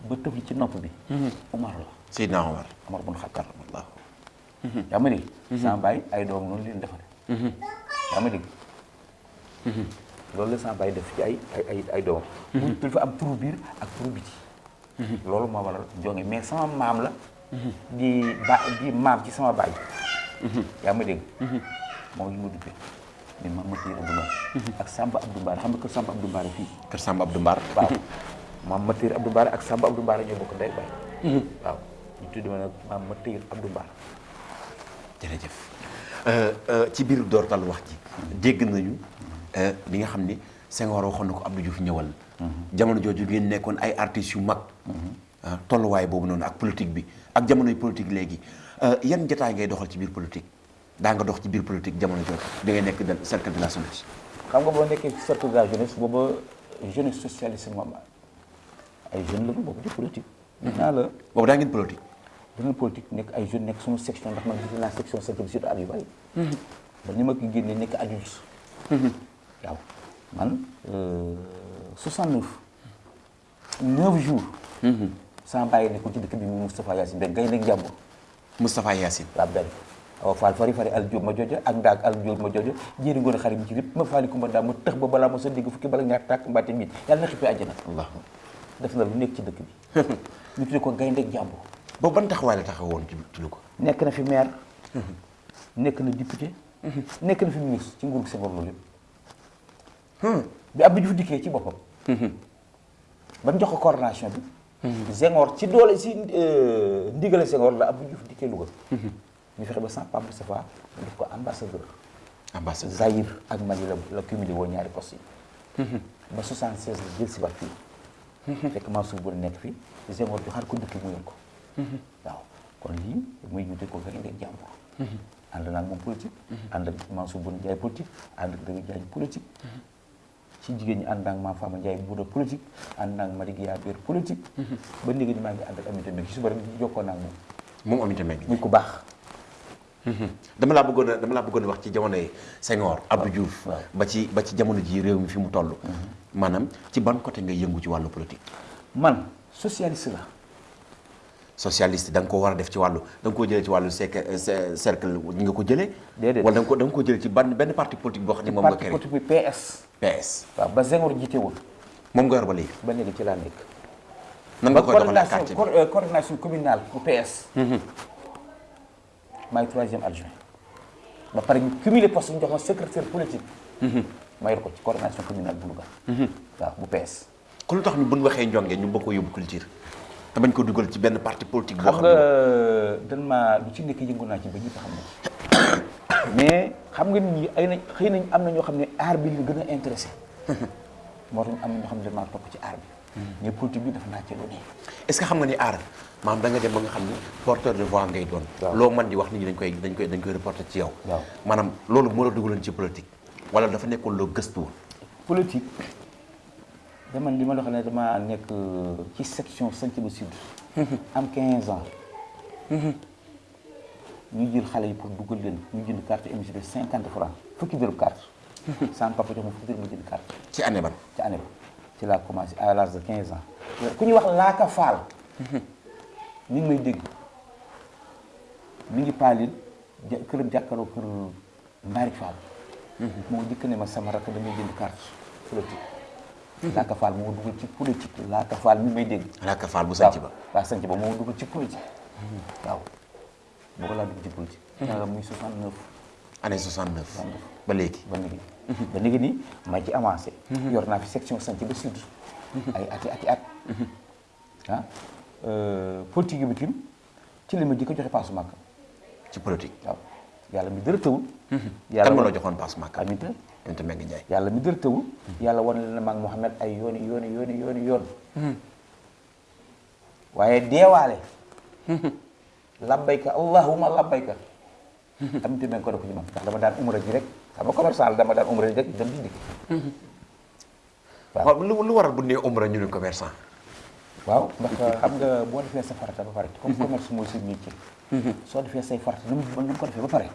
Speaker 3: ba tëf li ci nopp bi Umar la
Speaker 2: Seydina Omar
Speaker 3: Umar bun Xattab yaa ma dégg sama baay ay doom noonu leen defare yaa ma dégg loolu la sama baay def ci ay ay ay ay doomam mu dafa am turu biir ak turu biti loolu moo waral jonge mais sama maam la di ba di maam ci sama baay yaa ma dégg moom ma duppee maam ma tiir Abdou Mbaar ak Samba Abdou Mbaar xam nga kër Samba Abdou Mbaar fii
Speaker 2: kër Samba Abdou Mbaar
Speaker 3: waaw maam ma tiir Abdou Mbaar ak Samba Abdou Mbaar ñoo bokk ndey baay waaw ñu tuddi ma nag maam ma tiir Abdou Mbaar
Speaker 2: jërëjëf ci biir doortal wax ji. Dégg nañu li nga xam ni Senghor Abdou Diouf ñëwal. Jamono jooju ngeen nekkoon ay artistes yu mag. Ah, tolluwaay boobu noonu ak politique bi. Ak jamonoy politique léegi. Yan jotaay ngay doxal ci biir politique daa nga dox ci biir politique jamono jooju da ngay nekk cercle de la jeunesse.
Speaker 3: Xam nga boo nekkee ci cercle de la jeunesse booba jeunesse socialiste moom ay jeunes la ñu bokk ci politique. nee naa la.
Speaker 2: Boobu daa ngeen politique.
Speaker 3: Dina politique nekk ay jeunes nekk suñu section ndax man gis naa section cercle surtout at yu bari. ba ni ma ko génnee nekk adulte. waaw. Man 69 9 jours. sama bàyyi nekkul ci dëkk bi mu Moustapha Yacine Mbengue ngay nekk jàmbur.
Speaker 2: Moustapha Yacine.
Speaker 3: Laa benn awa faal fari fari al jóob ma jojo ak ndaag al jóob ma jojo jéeri ngoon xarit mi ci lépp ma faali kumba daa ma tëx ba balaa ma sa dégg fukki bala ñaar tàkk mbaate miit yàlla na xippee àjjana. Def na lu nekk ci dëkk bi. Ñu ko gaynde jàmbur.
Speaker 2: Boobu ban taxawaay la taxawoon woon ci lu ko?
Speaker 3: Nekk na fi maire. Nekk na député. Nekk na fi ministre ci nguur gi Senghor loolu yëpp. Bi Abdou Diouf dikkee ci boppam. Ba mu jox ko coordination bi. Senghor ci doole si ndigale Senghor la Abdou Diouf dikkee Louga. Ñu fexe ba sans Pape Moustapha mu def ko ambassadeur
Speaker 2: ambassadeur
Speaker 3: Zaïre ak Mali la la cumulé woo ñaari postes yi ba 76 la jël si waat fii fekk Mansour bu nekk fii Senghor joxaat ko dëkk mu yor ko waaw kon lii muy ñu ko gaynde jàmbur ànd naag moom politique ànd ak Mansour bu Ndiaye politique ànd ak Dëgg Diagne politique ci jigéen ñi ànd naag Mame Fama Ndiaye Bouda politique ànd naag Madi Guiya Biir politique ba léegi ni maa ngi ànd ak Aminata Mbengue ci suba rek jokkoo naag moom
Speaker 2: moom Aminata Mbengue
Speaker 3: muy ku baax
Speaker 2: dama laa bëggoon a dama laa bëggoon a wax ci jamonoy Senghor Abdou Diouf. Ba ci ba ci jamono ji réew mi fi mu toll. Maanaam ci ban côté ngay yëngu ci wàllu politique?
Speaker 3: Man socialiste la.
Speaker 2: Socialiste da nga ko war a def ci wàllu da nga koo jëlee ci wàllu cercle cercle ñi nga ko jëlee?
Speaker 3: Déedéet.
Speaker 2: wala da nga ko da nga ko jëlee ci ban benn parti politique boo xam ne moom nga
Speaker 3: parti
Speaker 2: créé?
Speaker 3: politique bi PS
Speaker 2: PS
Speaker 3: waaw ba Senghor jiitewul.
Speaker 2: Moom nga yor ba léegi?
Speaker 3: Ba léegi ci laa nekk.
Speaker 2: Nan nga koy doxalee quartier
Speaker 3: euh, coordination communale bu PS maay troisième adjoint. Ba pare ñu cumulé poste ñu jox ma secrétaire politique. Ma yor ko ci coordination communale bu Louga. Waaw bu PS.
Speaker 2: Kon lu tax ñu bu ñu waxee njonge ñu bëgg ko yóbbu culture? Te bañ ko dugal ci benn parti politique boo
Speaker 3: xam
Speaker 2: ne
Speaker 3: dan ma lu ci nekk yëngu naa ci ba ñëpp xam ne mais xam nga nit ñi ay na xëy nañ am na ñoo xam ne aar bi li gën a intéressé. Moo tax am na ñoo xam ne dañ maa topp ci aar bi. Mais politique bi dafa naa ci lu ne
Speaker 2: est-ce que xam nga ni aar maanaam da nga dem ba nga xam ni porteur de voix ngay doon. Loo man di wax nit ñi dañ koy dañ koy dañ koy reporter ci yow. Maanaam loolu moo la dugaloon ci politique. Wala dafa nekkoon loo gëstu woon?
Speaker 3: Politique dama li ma la xam ne dama nekk ci section ba Sud. Am 15 ans. Ñu jël xale yi pour dugal leen ñu jënd carte émission de 50 francs fukki dërëm carte. Sama papa jox ma fukki dërëm ma jënd carte.
Speaker 2: Ci année ban?
Speaker 3: Ci année ba ci laa commencé à l'âge de 15 ans. Ku ñuy wax Laaka Fall mi ngi may dégg. Mi ngi paalil këram jàkkaaroo kër Mbaarik Fall. Moo jëkk ne ma sama rakk damay jënd carte politique. Laaka Fall moo dugal ci politique. Laaka Fall mi ngi may dégg.
Speaker 2: Laaka Fall bu sanc ba.
Speaker 3: Waaw sanc ba moo dugal ci politique. Waaw laa dugg ci politique. Yaa muy 69
Speaker 2: année 69 ba léegi.
Speaker 3: Ba léegi ba léegi nii ma ci avancé yor naa fi section sanc ba sud ay ati ati at ah politique bi tim ci li ma jëkk joxe paasu màkk
Speaker 2: ci politique
Speaker 3: waaw yàlla mi dara tëwul
Speaker 2: kan ma la joxoon passe Makka
Speaker 3: Aminta
Speaker 2: Aminta Mbengue Ndiaye
Speaker 3: yàlla mi dara tëwul yàlla wan leen maag Mouhamed ay yooni yooni yooni yooni yoon waaye deewaale labbayka allahumma labbayka ko ko ci man ndax dama daan umra ji rek xam nga commerçant dama daan umra rek dem di dikk.
Speaker 2: Waaw. Lu lu waral bu nee umra ñu ne commerçant?
Speaker 3: Waaw ndax xam nga boo defee sa farata ba pare comme commerce mooy métier. Soo defee say farata nu mu nu ko defee ba pare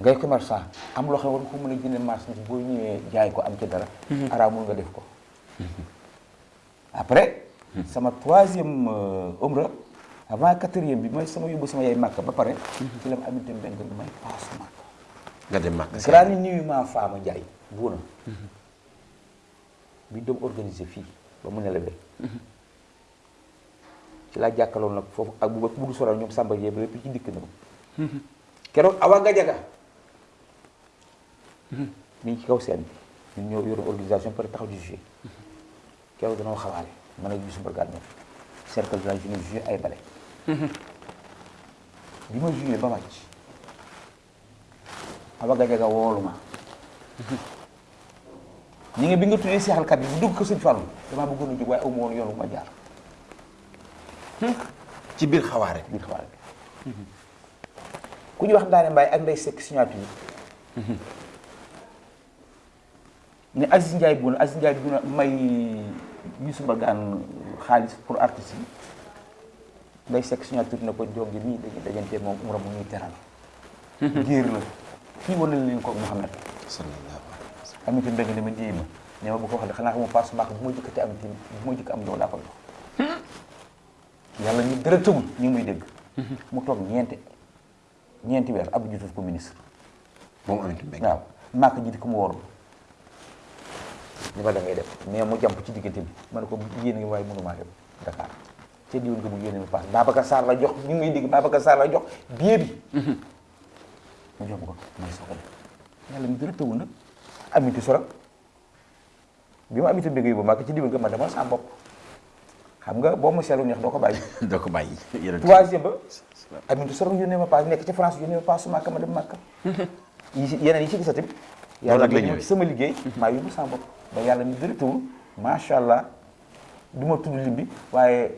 Speaker 3: ngay commerçant am loo xam ne war ko mën a jënd marchandise boo ñëwee jaay ko am ci dara araamul nga def ko. Après sama troisième umra avant quatrième bi mooy sama yóbbu sama yaay màkk ba pare ci la ma aminte benn may màkk
Speaker 2: nga dem
Speaker 3: buuna. Bi doom organisé fii ba mu nelawee. Ci laa jàkkaloon nag foofu ak bu soral ñoom Samba ba lépp ci dikk na ko. Keroog Awa Gajaga mi ngi ci kaw seen bi. Ñun ñoo yoroon organisation pare taxaw di jouer. Keroog danoo xawaale man ak Youssou Mbargane ñoom. Cercle de la jeunesse jouer ay bale. Bi ma jouer ba wàcc Awa Gajaga woolu ma ñi nga bi nga tuddee seexalkat bi bu dugg ko sëñ Fallou damaa bëggoon a jóg waaye aw ma woon yoon bu ma jaar
Speaker 2: ci biir xawaare
Speaker 3: biir xabaar bi ku ñu wax Ndaane Mbaye ak Ndeye Seck signature ne Aziz Ndiaye bu Aziz Ndiaye bu may Youssou Mbargane xaalis pour artistes yi Ndeye Seck signature na ko jóge nii dañuy dajante umra mu ñuy teral géer la kii wane na leen ko
Speaker 2: alayhi wa sallam
Speaker 3: amité mbéng ne ma bu ko wax xanaa xamu passe màkk bu ma jëkkati am tim bu ma jëkk am loolu laa koy jox yàlla ñu dara tëgul ñu muy dégg mu toog ñeenti ñeenti weer Abdou Diouf ko ministre
Speaker 2: moom Aminta Mbengue
Speaker 3: waaw màkk ji di ko mu woorul li ma da ngay def mais mu jàmp ci diggante bi ma ne ko yéen ngi waaye mënumaa dem Dakar te mu yéene ma passe Babacar Sarr la jox ñu muy dégg Babacar Sarr la jox bi ma ko soo ko def yàlla ñu dara tëgul nag amiti soro bi ma amiti mbége yóbbu màkk ci diwoon nga ma demal sa bopp xam nga boo ma seetlu neex doo ko bàyyi
Speaker 2: doo ko bàyyi yéen
Speaker 3: troisième ba? Amintu soro yónnee ma paas nekk ci France yónnee ma paas su màkk ma dem màkk yi si yeneen yi ci gisati
Speaker 2: Loolu ak la ñëwee.
Speaker 3: sama liggéey maa yóbbu sama bopp ba yàlla mi dërëtawul macha allah du ma tudd lim bi waaye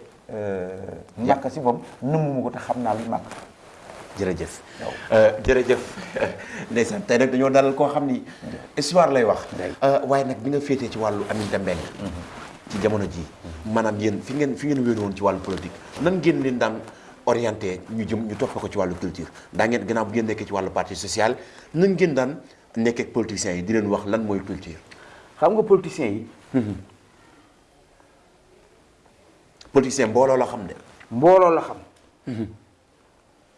Speaker 3: màkk si moom nëmmu ma ko te xam naa li màkk
Speaker 2: jërëjëf. Jërëjëf. Ndeysaan tey nag dañoo dalal koo xam ni histoire lay wax. Waaye nag bi nga féetee ci wàllu Aminta Mbengue ci jamono ji maanaam yéen fi ngeen fi ngeen wéeru woon ci wàllu politique nan ngeen leen daan orienté ñu jëm ñu topp ko ci wàllu culture? Daa ngeen gannaaw bu ngeen nekkee ci wàllu parti social nan ngeen daan nekkee ak politiciens yi di leen wax lan mooy culture?
Speaker 3: Xam nga politiciens yi
Speaker 2: politicien mbooloo la xam de.
Speaker 3: mbooloo la xam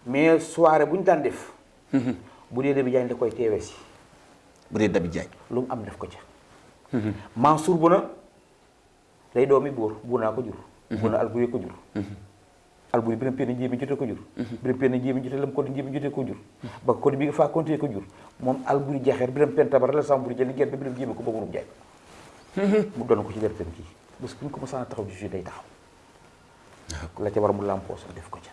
Speaker 3: mais soirée bu ñu daan def bu dee Dabi Diagne da koy teewee si.
Speaker 2: Bu dee Dabi
Speaker 3: lu mu am def ko ca. Mansour bu na day doomi buur buur naa ko jur. Bu na alburi ko jur. Alburi biram penn njéemi jote ko jur. Biram penn njéemi jote lam ko njéemi jote ko jur. Ba ko bi faa continuer ko jur. Moom alburi jaxeer biram penn tabar la samburi jëli gerte biram jéemi ko ba munum jaay mu doon ko ci dertem kii parce que bu ñu ko mosaan a taxaw di day taxaw. La ca war mu làmpoo sax def ko ca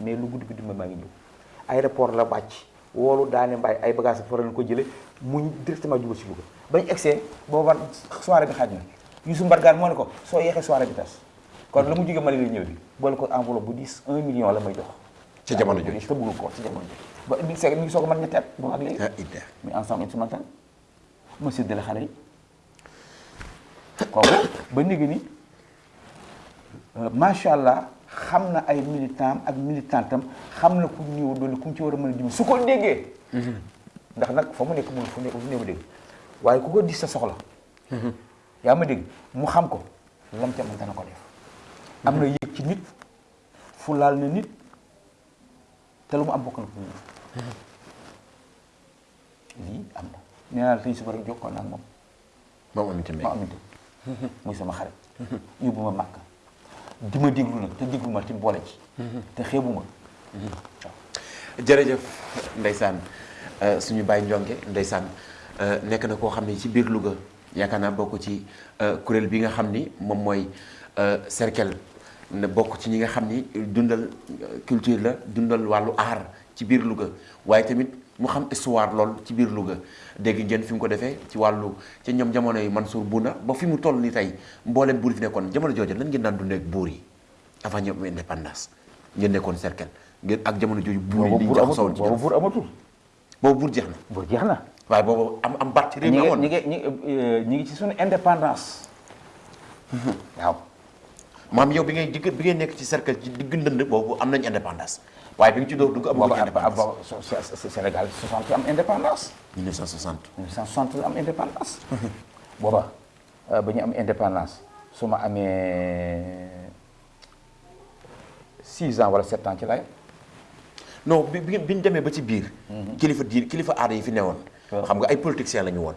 Speaker 3: mais lu guddi guddi ma maa ngi ñëw. Aéroport la wàcc woolu daane mbaay ay bagages fa ko jële muñ directement jubal si Louga. Bañ egsee booba soirée bi xaaj na. Youssou Mbargane moo ne ko soo yeexee soirée bi tas. Kon la mu jóge Mali lay ñëw bi boole ko enveloppe bu 10 1 million la may jox.
Speaker 2: Ca jamono jooju.
Speaker 3: Te bëggul ko ci jamono jooju. Ba mi ngi seeg mi ngi soog a mën ñetti at boobu ak léegi.
Speaker 2: Ah
Speaker 3: muy ensemble instrumental xale yi kooku ba ni macha allah xam na ay militant ak militantam xam na ku ñëw doole ku ci war a mën a dimbali. Su ko déggee. ndax nag fa mu nekk mun fu ne fu dégg. Waaye ku ko dis sa soxla. yaa ma dégg. Mu xam ko. Lam ca mën dana ko def. am na yëg ci nit. Fu laal na nit. Te lu mu am bokk na ko lii am na. Nee naa la tey suba rek jokkoon naa ak moom.
Speaker 2: Moom aminte
Speaker 3: ma aminte muy sama xarit. Yóbbu ma màkk di ma déglu nag te déglu ma ti boole ci. te xeebu ma.
Speaker 2: Jërëjëf ndeysaan. Euh, suñu bàyyi njonge ndeysaan. Euh, nekk na koo xam ne ci biir Louga. Yaakaar naa bokk ci euh, kuréel bi nga xam ni moom mooy cercle ne bokk ci ñi nga xam ni dundal culture la dundal wàllu aar ci biir Louga. Waaye tamit mu xam histoire lool ci biir Louga. Dégg ngeen fi mu ko defee ci wàllu ci ñoom jamono yi Mansour Bouna ba fi mu toll ni tey mboolem buur fi nekkoon jamono jooju lan ngeen daan dundee ak buur yi avant ñoom indépendance ngeen nekkoon cercle ngeen ak jamono jooju buur yi liñ
Speaker 3: amatul
Speaker 2: ci
Speaker 3: boobu buur amatul.
Speaker 2: Boobu buur jeex na.
Speaker 3: Buur jeex na.
Speaker 2: Waaye boobu am am baat ci réew mi amoon
Speaker 3: ñi ngi ñi ngi ñi ngi ci suñu indépendance. Waaw.
Speaker 2: Maam yow bi ngay digg bi ngay nekk ci cercle ci digg ndënd boobu am nañ indépendance waaye bi ci dugg indépendance.
Speaker 3: Sénégal 60 am indépendance.
Speaker 2: 1960
Speaker 3: 1960 am indépendance. Booba euh, ba ñu am indépendance su ma amee 6 ans wala 7 ans ci
Speaker 2: non bi bi ñu demee ba ci biir. Kilifa diir kilifa aada yi fi newoon.
Speaker 3: Waaw.
Speaker 2: xam nga ay politiciens la ñu woon.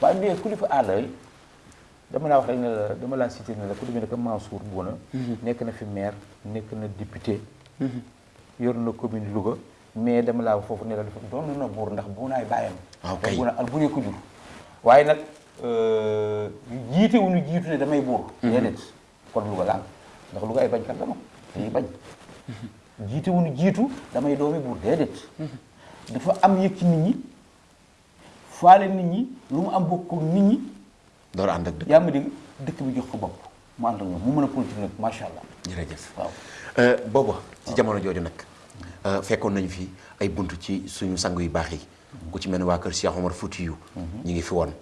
Speaker 3: Waaye mais kilifa aada yi dama laa wax rek ne la dama laa cité ne la ku demee ne que Mansour Bouna nekk na fi maire nekk na député yor na commune Louga mais dama laa foofu ne la dafa doon na buur ndax buunaay bàyyam.
Speaker 2: Waaw kay.
Speaker 3: buuna al buree ko jur. Waaye nag euh, jiite wu ñu jiitu ne damay buur. Déedéet. Kon Louga laal ndax Louga ay bañkat dama dañuy bañ. Jiite wu ñu jiitu damay doomi buur. Déedéet. Dafa am yëg ci nit ñi faale nit ñi lu mu am bokk ak nit ñi.
Speaker 2: Door ànd ak dëkk
Speaker 3: yaa ma dégg? Dëkk bi jox ko bopp. Mu ànd ak ñoom mu mën a politique nag macha allah.
Speaker 2: Jërëjëf.
Speaker 3: Waaw.
Speaker 2: Euh, booba ci jamono jooju nag euh, fekkoon nañu fi ay bunt ci suñu sang yu baax yi. Ku ci mel ni waa kër Cheikh Omar Foutiyou. Ñu ngi fi woon.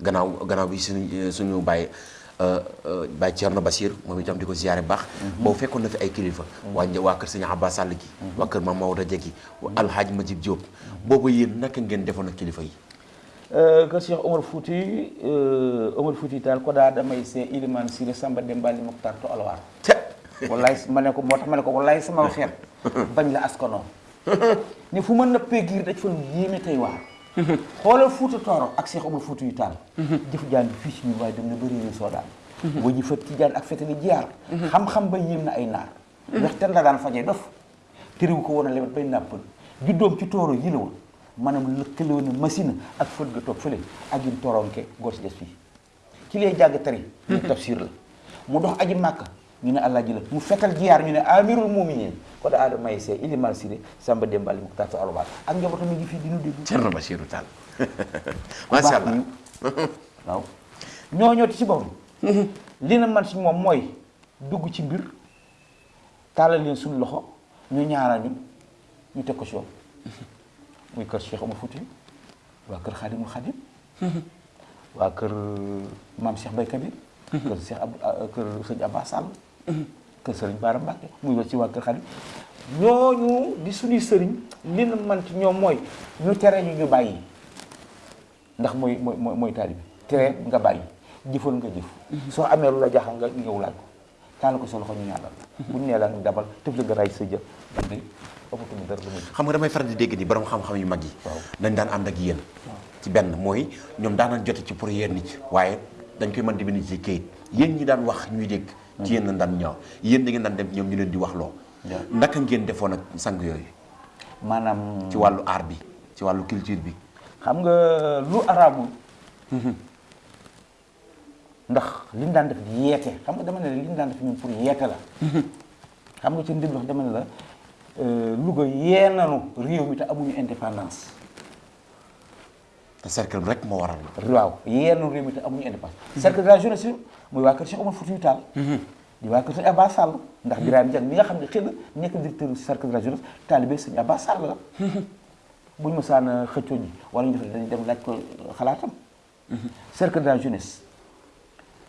Speaker 2: Gannaaw gannaaw bi suñu suñu bàyyi bàyyi Thierno Basir moom itam di ko ziyaare baax. Boobu fekkoon na fi ay kilifa. Waa një- waa kër sëñ Abbas Sall gi. Waa kër Mame Maodo alxaaj ma Majib Diop. Boobu yéen naka ngeen defoon ak kilifa yi?
Speaker 3: Kër Cheikh Omar Fouti Omar Fouti taal ko daa damay see Iliman Siré Samba Demba li Mokhtar to alwaar. Wallaay ma ne ko moo tax ma ne ko wallaay sama xeet. Bañ la askanoo ne fu ma nëppee giir daj fa lu yéeme tey waar. Xoolal Fouta Tooro ak Cheikh Omar Fouti yu taal jëf jaan fii ci waaye dem na bëri ñu soo daan wañu fa tijaan ak fetali jiyaar. Xam-xam ba yéem na ay naar. Ndax ten la daan fajee dof. Tëriwu ko woon a lewet bay nàppal. Juddoom ci tooro yi la woon maanaam lëkkale woon na machine ak fët ga toog fële ak yin toronke góor si des fii. Ki lay jàng tari ñu tafsir la. Mu dox aji màkka ñu ne allah ji la mu fetal jiyaar ñu ne amirul muminin ko da aada may see iliman siré samba dembali mu taatu alobaat ak njabootam mi ngi fii dinu dégg
Speaker 2: Thierno Bachirou Tall macha allah.
Speaker 3: waaw. Ñooñooti ci boppam. Li na man si moom mooy dugg ci mbir tàllal leen suñu loxo ñu ñaanal ñu ñu ko si yoon muy kër Cheikh Omar Fouti waa kër Xaadimul Xaadim waa kër maam Cheikh Bay Kabir kër Cheikh Ab kër sëñ Abba Sall kër sëriñ Baara Mbàkke muy wa ci waa kër Xaadim ñooñu di suñuy sëriñ li na man ci ñoom mooy ñu tere ñu ñu bàyyi. Ndax mooy mooy mooy taalibe tere nga bàyyi. Jëfal nga jëf. Soo amee lu la jaaxal nga ñëw laaj ko. Taal ko sa loxo ñu ñaanal bu ñu nee la nga dabal tëf la nga sa jëf
Speaker 2: xam nga damay faral di dégg ni borom xam-xam yu mag yi dañ daan ànd ak yéen. Ci benn mooy ñoom daan nañ jote ci pour yéen nit waaye dañ koy mën di bind ci kayit. Yéen ñi daan wax ñuy dégg ci yéen daan ñaaw. Yéen da ngeen daan dem ñoom ñu leen di wax loo naka ngeen defoon ak sang yooyu?
Speaker 3: Maanaam
Speaker 2: ci wàllu art bi ci wàllu culture bi.
Speaker 3: Xam nga lu araabul ndax li ñu daan def di yeete. Xam nga dama ne la li ñu daan def ñun pour yeete la. Xam nga ci wax dama ne la Louga yee nanu réew mi te amuñu indépendance.
Speaker 2: Te cercle bi rek moo waral.
Speaker 3: Waaw yee nanu réew mi te amuñu indépendance. Cercle de la jeunesse muy waa kër Cheikh Omar Foutiyou Tall. Di waa kër sëñ Abba Sall. Ndax Birame Diagne mi nga xam ne xëy na nekk directeur cercle de la jeunesse taalibe sëñ Abba Sall la. Buñu mësaan xëccoo ji wala ñu def dañuy dem laaj ko xalaatam. Cercle de la jeunesse.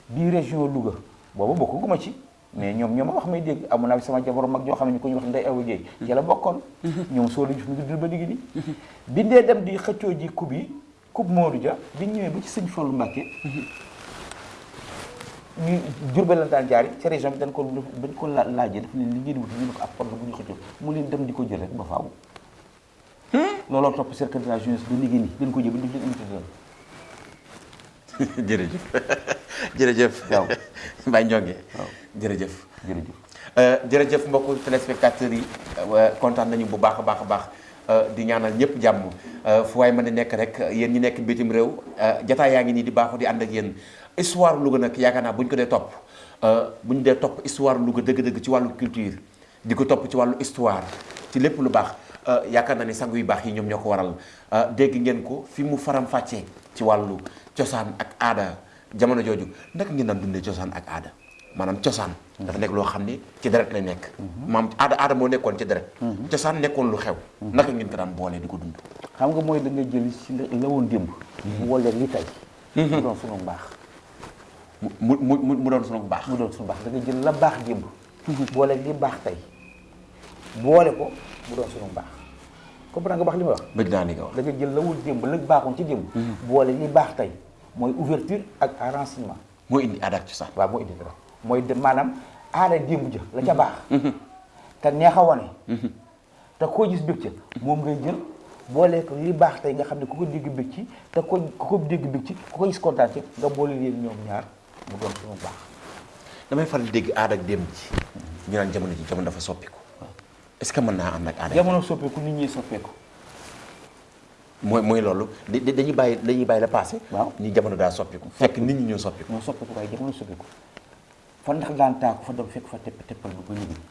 Speaker 3: Bii région Louga boobu bokkuma ci. Mais ñoom ñoom wax may dégg amoon naa fi sama jabaru mag joo xam ne ko ñu wax Ndeye Awa Guèye ci la bokkoon. Ñoom soo lañu fi mu ngi ba léegi nii. Bindee dem di xëccoo ji coupe yi coupe Modou Dia bi ñëwee ba ci sëñ ñu Jurbel la jaari ci région bi dañ ko dañ ko la laajee daf leen li ngeen wut ñu ko ab mu leen dem di ko jël rek ba faaw. Looloo topp cercle de la nii dañ ko jël ba def leen
Speaker 2: jërëjëf
Speaker 3: Waaw.
Speaker 2: Mbaye Ndiongue
Speaker 3: Waaw.
Speaker 2: jërëjëf
Speaker 3: jërëjëf
Speaker 2: Euh, jërëjëf mbokku téléspectateurs yi kontaan nañu bu baax a baax a baax euh, di ñaanal ñëpp jàmm. Euh, fu waay mën a nekk rek yéen ñi nekk bitim réew jataay yaa ngi nii di baaxu di ànd ak yéen. Histoire Louga nag yaakaar naa bu ñu ko dee topp bu ñu dee topp histoire Louga dëgg-dëgg ci wàllu culture di ko topp ci wàllu histoire ci lépp lu baax yaakaar naa ni sangu yu baax yi ñoom ñoo ko waral. Dégg ngeen ko fi mu faram fàccee ci wàllu cosaan ak aada jamono jooju naka ngeen daan dundee cosaan ak aada? Maanaam cosaan dafa nekk loo xam ni ci deret lay nekk. Maam aada aada moo nekkoon ci deret. Cosaan nekkoon lu xew. Naka ngeen ko daan boolee di ko dund?
Speaker 3: Xam nga mooy da nga jël si la woon démb. Mu wooleeg li tey. Mu doon sunu mbaax.
Speaker 2: Mu mu doon sunu baax
Speaker 3: mu doon sunu mbaax. Da nga jël la baax démb. Booleeg li baax tey. Boole ko mu doon sunu mbaax. Comprendre nga baax li ma wax?
Speaker 2: Bëgg naa ni nga wax.
Speaker 3: Da nga jël la woon démb la baaxoon ci démb. Boole li baax tey mooy ouverture ak renseignement
Speaker 2: moo indi aada ak cosaan
Speaker 3: waaw moo indi dara. Mooy de maanaam aada démb ja la ca baax. Te neex a wane. Te koo gis bëgg ca moom ngay jël boole ko li baax tey nga xam ne ku ko dégg bëgg ci te ko ku ko dégg bëgg ci ku ko gis kontaan ci nga boole leen ñoom ñaar mu doon suñu baax.
Speaker 2: Damay faral di dégg aada ak démb ji. Ñu naan jamono ji jamono dafa soppiku. Est-ce que mën naa ànd ak aada
Speaker 3: jamono soppeeku nit ñi soppeeku
Speaker 2: mooy mooy loolu. Da- da- dañuy bàyyi dañuy bàyyi la passé.
Speaker 3: Waaw.
Speaker 2: ni jamono daa soppiku. Fekk nit ñi ñoo soppiku.
Speaker 3: Moo soppeeku waaye jamono soppeeku fa ndax daan taa ku fa dem fekk fa tepp teppal lu ba liggéey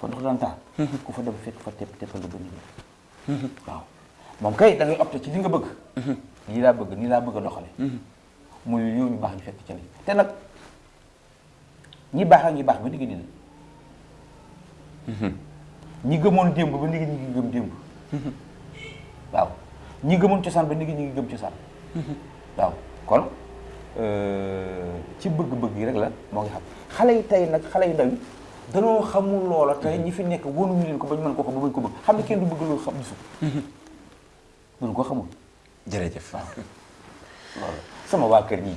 Speaker 3: fa ndax daan taa ku fa dem fekk fa tepp teppal lu ba liggéey waaw. Moom kay da ngay opté ci li nga bëgg. Nii laa bëgg nii laa bëgg a doxale muy yow ñu baax ñu fekk ca li te nag ñi baax ak ñi baax ba digg ni ñi gëmoon démb ba nigi ñi ngi gëm démb. Ñi gëmoon cosaan ba nigi ñi ngi gëm cosaan. waaw kon ci bëgg-bëgg yi rek la moo ngi xam. Xale yi tey nag xale yu ndaw yi danoo xamul loola tey ñi fi nekk wonuñu leen ko ba ñu mën ko xam ba bañ ko bëgg. Xam ne kenn du bëgg loolu xam gisu duñu ko xamul.
Speaker 2: Jërëjëf.
Speaker 3: Loolu sama waa kër ñii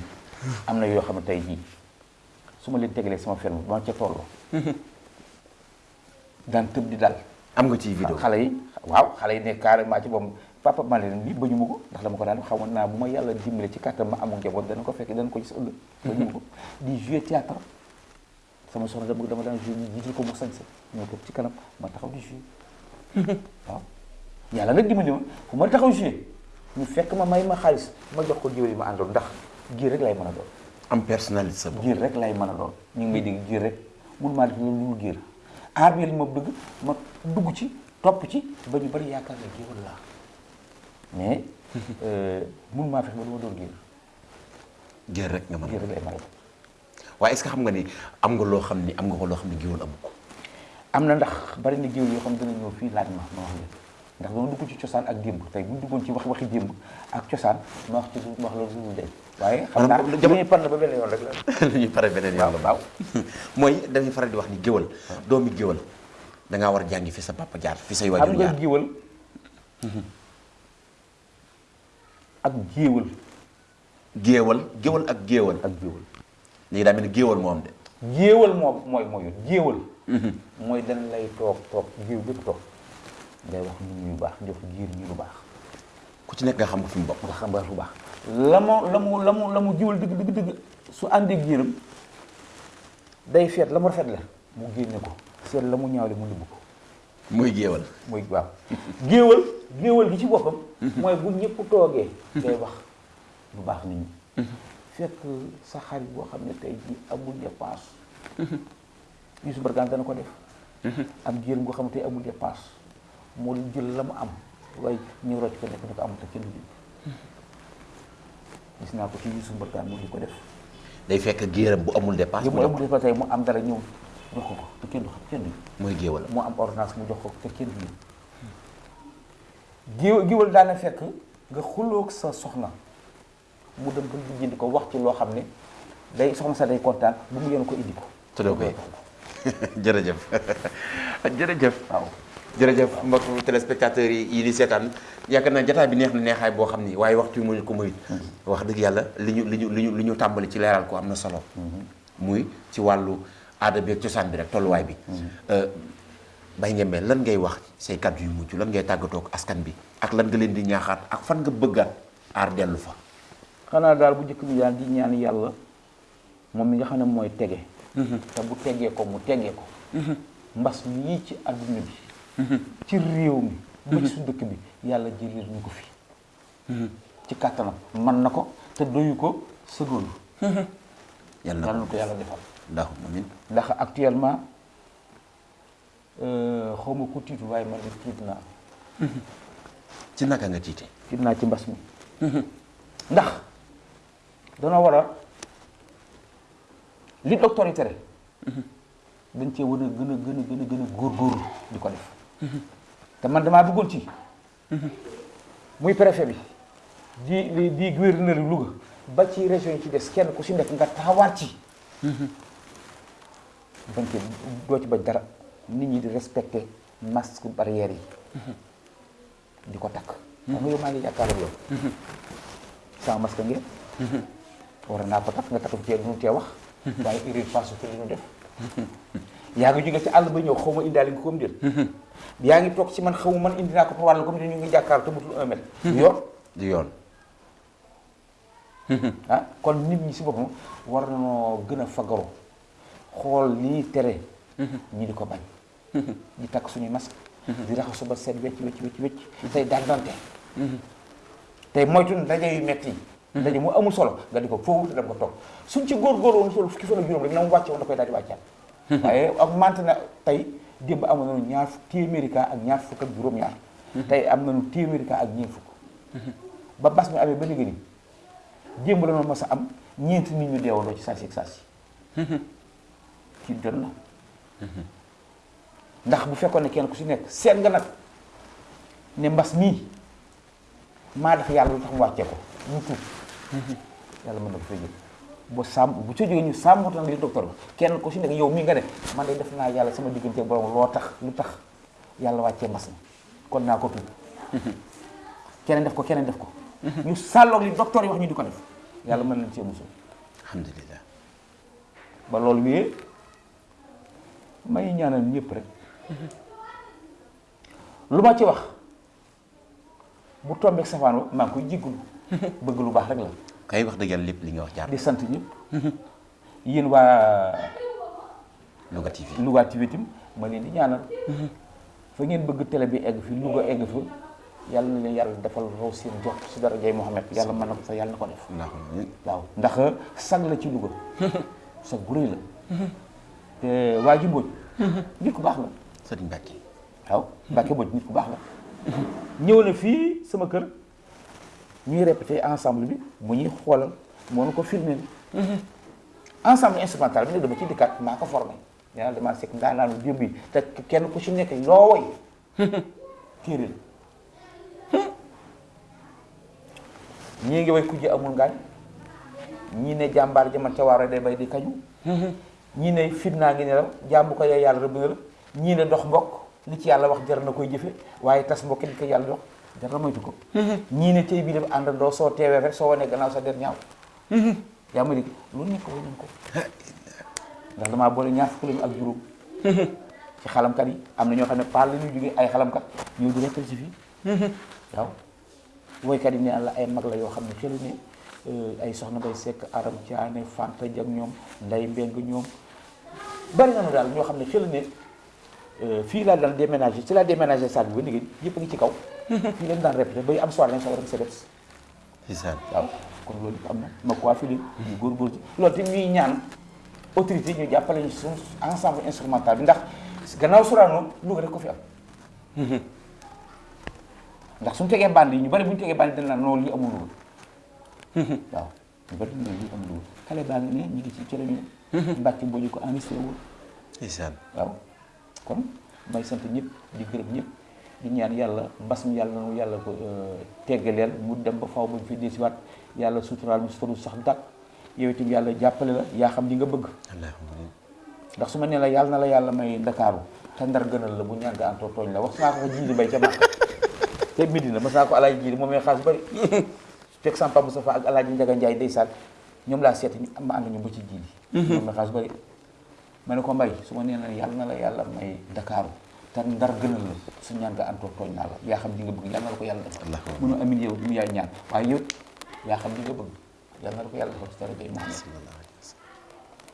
Speaker 3: am na yoo xam ne tey jii su ma leen tegalee sama ferme ba ma ca tolloo daan tëb di dal.
Speaker 2: Am nga ci vidéo.
Speaker 3: xale yi waaw xale yi ne carrément ci boobu papa ma leen lii bañu ma ko ndax dama ko daan xamoon naa bu ma yàlla dimbale ci kàttan ma amul njaboot dana ko fekk dana ko gis ëllëg. Bañu ma ko. Di jouer théâtre. Sama soxna dama dama daan jouer ñu jiital ko mu sañse. Ñoo ko ci kanam ma taxaw di jouer. Waaw. Yàlla nag dimbali ma. Fu ma taxaw jouer ñu fekk ma may ma xaalis ma jox ko géwél yi ma àndoon ndax giir rek lay mën a doon.
Speaker 2: Am personnalité sa bopp.
Speaker 3: Giir rek lay mën a doon. Ñu ngi may dégg giir rek. Mun maa def loolu lu giir. Aar bi lañ ma bëgg ma dugg ci topp ci ba ñu bari yaakaar ne géwél laa. Mais mun maa fex ba du ma doon giir
Speaker 2: géer rek nga mën
Speaker 3: mën a doon
Speaker 2: waaye est-ce que xam nga ni am nga loo xam ni am nga ko loo xam ni géwël amu ko?
Speaker 3: Am na ndax bari na géwél yoo xam dana ñëw fii laaj ma ma wax leen. Ndax dama dugg ci cosaan ak démb. Tey bu duggoon ci wax waxi démb ak cosaan ma wax ci ma wax la lu dee waaye xam naa li ñuy ba benn yoon rek la.
Speaker 2: Lu ñuy pare beneen yoon la.
Speaker 3: Waaw
Speaker 2: mooy dañuy faral di wax ni géwël doomi géwël da ngaa war a jàngi fi sa papa jaar fi say waajur
Speaker 3: nga
Speaker 2: jaar.
Speaker 3: géwël ak géwël
Speaker 2: géewal? Géwël ak géewal.
Speaker 3: Ak géwël
Speaker 2: léegi daa mel ni géewal moo am de.
Speaker 3: Géewal moom mooy mooy géewal. Mooy dañ lay toog toog. Géew bépp toog. Ngay wax nit ñi lu baax jox giir ñi lu baax.
Speaker 2: Ku ci nekk nga xam nga fi mu bokk.
Speaker 3: Nga xam nga lu baax la mu la mu la mu la mu dëgg dëgg dëgg su àndee giiram day feet la mu rafet la mu génne ko. Seet la mu ñaawle mu nëbb ko.
Speaker 2: Muy géewal.
Speaker 3: Mooy waaw. Géewal géewal gi ci boppam mooy bu ñëpp toogee day wax lu baax nit ñi. Fekk sa xarit boo xam ne tey ji amul dépense Youssou Mbargane dana ko def. Am jigéen boo xam ne tey amul dépense moo jël la mu am. Waaye ñëw rocc ko nekk ne ko amul te kenn du gis naa ko ci Youssou Mbargane mu di ko def.
Speaker 2: Day fekk géeram bu amul
Speaker 3: yëpp
Speaker 2: mu
Speaker 3: amul
Speaker 2: jox
Speaker 3: dépense tey mu am dara ñëw. Jox ko ko te kenn du xam kenn du
Speaker 2: mooy géewal.
Speaker 3: Mu am ordonnance mu jox ko te kenn du géwél géwél daana fekk nga xuloog sa soxna. Mu dem ba jëndi ko wax ci loo xam ne day soxna sa day kontaan bu mu yéen ko indi ko.
Speaker 2: Te doo ko jërëjëf. Jërëjëf.
Speaker 3: Waaw.
Speaker 2: Jërëjëf mbokku téléspectateurs yi di seetaan. Yaakaar naa jotaay bi neex na neexaay boo xam ni waaye waxtu wi mu ñu ko muy wax dëgg yàlla li ñu li ñu li ñu li ñu tàmbali ci leeral ko am na solo. Muy ci wàllu aada bi ak cosaan bi rek tolluwaay bi Baye Nguembe lan ngay wax say kàddu yu mujj lan ngay tàggatoo ak askan bi ak lan nga leen di ñaaxaat ak fan nga bëggaat aar dellu fa
Speaker 3: xanaa daal bu njëkk bi daal di ñaan yàlla moom mi nga xam ne mooy tege. Te bu tegee ko mu tegee ko. Mbas mi ci adduna bi. Ci réew mi. Ba ci su dëkk bi yàlla jëlee ñu ko fi. Ci kàttanam. Man na ko te doyu ko
Speaker 2: yàlla na
Speaker 3: ko yàlla defal. Ndax actuellement xaw ma ku tiitu waaye man tiit naa
Speaker 2: ci naka nga tiite
Speaker 3: tiit naa ci mbas mi ndax dana war a li docteur yi tere dañ cee war a gën a gën a gën a gën a góorgóorlu di ko def. Te man damaa bëggoon ci muy préfet bi di di gouverneur yi Louga ba ci région yi ci des kenn ku si nekk nga taxawaat ci. Bañ ci doo ci bañ dara nit ñi di respecté masque barrière yi. Di ko takk. Xam yow maa ngi jàkkaarloo yow. Sans masque ngeen? War naa ko takk nga takk ci nu tee wax. Waaye urée passe ko li ñu def. Yaa ngi jóge ci àll ba ñëw xaw ma indaale nga ko am déet yaa ngi toog ci man xaw man indi naa ko wàll comme ñu ngi jàkkaar te mutul un mètre. Yoon?
Speaker 2: Di yoon.
Speaker 3: Ah kon nit ñi si boppam war nañoo gën a fagaru xool lii tere. Ñi di ko bañ di takk suñuy masque di raxasu ba seet wecc wecc wecc wecc tey dàggante tey moytu ndaje yu metti yi ndaje mu amul solo. Nga di ko foofu te dem ko toog. Suñ ci góorgóorlu woon solo fukki fan ak juróom rek na mu wàcce woon da koy daal di wàccaat. Waaye augmenté na tey démb amoon nañu ñaar téeméeri cas ak ñaar fukk ak juróom-ñaar. Tey am nañu téeméeri cas ak ñeent fukk. Ba mbas mi amee ba léegi nii démb la ma mas am ñeenti nit ñu deewandoo ci saa si ak saa ci na ndax bu fekkoon ne kenn ku si nekk seet nga nag ne mbas mii maa def yàlla lu tax mu wàccee ko. Ñu tuub. Yàlla mën na ko fay jël. Ba sàmm bu ca jógee ñu sàmmut nag li docteur ba. Kenn ku si nekk yow mii nga ne man de def naa yàlla sama diggante borom loo tax lu tax yàlla wàccee mbas mi? Kon naa ko tuub. Keneen def ko keneen def ko. Ñu sàlloog li docteur yi wax ñu di ko def. Yàlla mën nañ cee musul
Speaker 2: alhamdulilah
Speaker 3: ba loolu wéyee may ñaanal ñëpp rek lu ma ci wax bu tombeek safaan wa ngi koy jiggulu bëgg lu baax rek la
Speaker 2: kay wax yàlla lépp li nga wax jaar
Speaker 3: di sant ñëpp yéen waa
Speaker 2: Louga TV
Speaker 3: Louga TV tim ma leen di ñaanal fa ngeen bëgg télé bi egg fi Louga egg fa yàlla na leen yàlla defal raw seen jot si dara jay Mohamed yàlla mën na ko fa yàlla na ko def waaw ndax sag la ci Louga sag bu la te waa ji Mbodj nit ku baax la
Speaker 2: sëriñ Mbacke.
Speaker 3: Waaw Mbacke Mbodj nit ku baax la. Ñëw na fii sama kër ñuy répété ensemble bi mu ñuy xoolal moo ko filmé ensemble instrumental bi nag dama ci dikkaat maa ko formé. Naa damaa sekk ndaa naanu démb yi te kenn ku ci nekk loo woy téere la. Ngi way kujje amul ngaañ ñii ne jàmbaar jaman ca waaro day bay di kañu ñii ne fitnaa ngi ne la jàmbu ko yee yàlla ñii ne dox mbokk li ci yàlla wax jar na koy jëfe waaye tas mbokk li ko yàlla dox jar na moytu ko. Ñii ne tey bii def àndandoo soo teewee rek soo wanee gannaaw sa der ñaaw. Yaa ma dégg lu nekk way nañ ko ndax damaa boole ñaar fukk lañu ak juróom. Ci xalamkat yi am na ñoo xam ne paal la ñuy jógee ay xalamkat ñëw di rekkal si fii. Waaw. Woykat yi ne la ay mag la yoo xam ne xelu ne ay soxna bay sekk aram caane fanta jak ñoom nday mbeng ñoom. Bari nañu daal ñoo xam ne xelu ne fii laa daan déménager ci laa déménager bi ba léegi yëpp a ngi ci kaw. Fii lañ daan répété bay am soir lañ soxla dem CDEPS
Speaker 2: ndeysaan
Speaker 3: waaw kon loolu am na ma waa fii ñu góorgóor ci loolu te ñuy ñaan autorité ñu jàppale ñu suñu ensemble instrumental bi ndax gannaaw Sorano Louga rek ko fi am. Ndax suñu tegee bande yi ñu bari bu ñu tegee dañ naan noonu lii amul Louga waaw ñu bari dañ naan lii amul Louga xale baa ngi ne ñu ngi ci ci la ñu mbàcc boo ñu ko enregistré waaw kon may sant ñëpp di gërëm ñëpp di ñaan yàlla mbas mi yàlla nanu yàlla ko teggaleel mu dem ba faw ba fi desiwaat yàlla suturaal mu sax dàq yow itam yàlla jàppale la yaa xam li nga bëgg. Ndax su ma nee la yàlla na la yàlla may ndakaaru te ndar gënal la bu ñaan nga antoo tooñ la wax naa ko jiidi bay ca màkk te Medina mas naa ko alaaji jiidi moom xaas bëri fekk Sampa Moustapha ak alaaji Njaga Njaay ndeysaan ñoom laa am ma ànd ñu ba ci ji moom xaas bëri ma ne ko mbay su ma nee la yàlla na la yàlla may ndakaaru te ndar gënal la su ñaan nga antoo tooñ naa la yaa xam li nga bëgg yàlla na la ko defal
Speaker 2: Allahumma.
Speaker 3: mënu amin yow mu yaay ñaan waaye yow yaa xam li nga bëgg yàlla na la ko yàlla defal ci jay Muhammad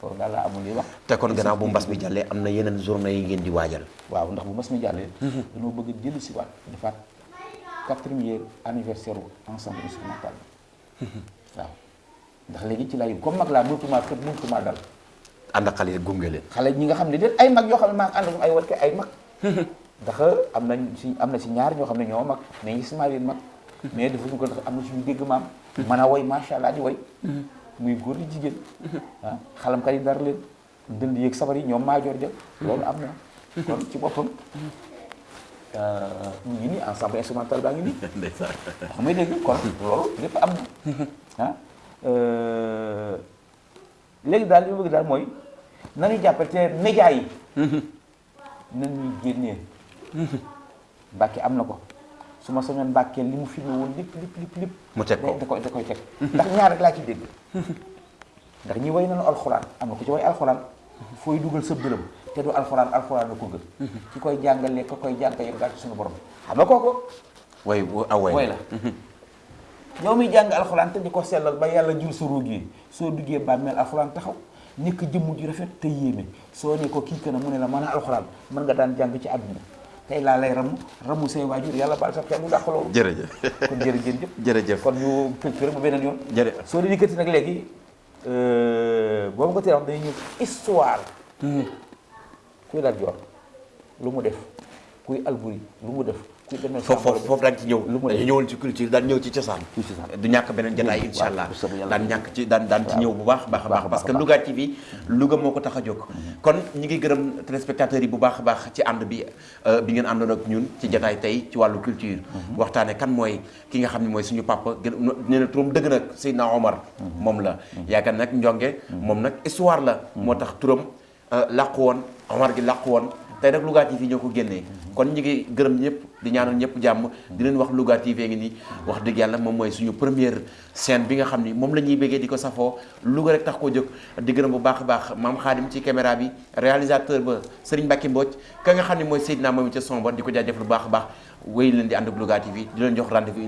Speaker 3: loolu daal laa amul li wax
Speaker 2: te kon gannaaw bu mbas mi jàllee am na yeneen journée yi ngeen di waajal
Speaker 3: waaw ndax bu mas mi jàllee dañoo bëgg jël si waat defaat quatrième anniversaire u ensemble instrumental waaw ndax léegi ci lay comme mag laa mënutuma kër mënutuma dal
Speaker 2: ànd ak xale yi gunge leen.
Speaker 3: Xale ñi nga xam ne déet ay mag yoo xam ne maa ngi ànd ak ay wat ay mag. Ndax am nañ si am na si ñaar ñoo xam ne ñoo mag mais leen mag. Mais defuñu ko ndax am na suñu dégg maam. Mën a woy macha allah di woy. Muy góor di jigéen. Ah xalamkat yi dara leen. Dënd yeeg sabar yi ñoom maajoor ja. Loolu am na. Kon ci boppam. Ñu ngi nii ensemble instrumental baa ngi nii.
Speaker 2: Ndeysaan.
Speaker 3: Xam nga dégg kon loolu lépp am na. Ah léegi daal li ma bëgg daal mooy nañu jàppale te média yi. Nañuy génnee. Mbàkke am na ko. Su ma soñoon Mbàkke li mu filmé woon lépp lépp lépp lépp.
Speaker 2: Mu teg ko.
Speaker 3: da koy da koy teg. Ndax ñaar rek laa ci dégg. Ndax ñi way nañu alxuraan am na ku ci way alxuraan fooy dugal sa dërëm te du alxuraan alxuraan la ko gën. Ki koy jàngalee ka koy jàng yëpp daal ci suñu borom. Xam nga kooku?
Speaker 2: Way. Way
Speaker 3: la yow mi jàng alxuraan te di ko sellal ba yàlla jur sa ruug yi soo duggee bàmmeel alxuraan taxaw nekk jëmm ju rafet te yéeme. Soo ne ko kii kana mu ne la mën a alxuraan mën nga daan jàng ci àdduna tey laa lay ramu ramu say waajur yàlla baal sa xel lu dàq loolu.
Speaker 2: Jërëjëf.
Speaker 3: Kon jërëjëf jëf.
Speaker 2: Jërëjëf.
Speaker 3: Kon ñu culture bu beneen yoon.
Speaker 2: Jërëjëf.
Speaker 3: Soo di yëkkati nag léegi boobu ko tee wax dañuy ñëw histoire. Kuy Lat Joor lu mu def. Kuy Alburi lu mu def
Speaker 2: foofu foofu daan ci ñëw dañu
Speaker 3: def
Speaker 2: ñëwoon ci culture daan ñëw ci cosaan du ñàkk beneen jotaay insha allah daan ñàkk ci daan daan ci ñëw bu baax a baax. A baax parce que Louga TV Louga moo ko tax a jóg. Kon ñi ngi gërëm téléspectateurs yi bu baax baax ci ànd bi euh, bi ngeen àndoon ak ñun ci jotaay tey ci wàllu culture. Waxtaane kan mooy ki nga xam ne mooy suñu papa gën nee na turam dëgg nag Seydina Omar. Moom la. Yaakaar nag njonge moom nag histoire la. Moo tax turam euh, làqu woon Omar gi làqu woon. Tey nag Louga TV ñoo ko génnee. Kon ñi ngi gërëm ñëpp di ñaanal ñëpp jàmm. Di leen wax Louga TV ngi nii. Wax dëgg yàlla moom mooy suñu première scène bi nga xam ni moom la ñuy béggee di ko safoo. Louga rek tax koo jóg. Di gërëm bu baax a baax maam Xaadim ci caméra bi réalisateur ba Serigne Mbacke Mbodj ka nga xam ne mooy Seydina moom ca son ba di ko lu baax baax. Wéy leen di ànd Louga TV di leen jox rendez-vous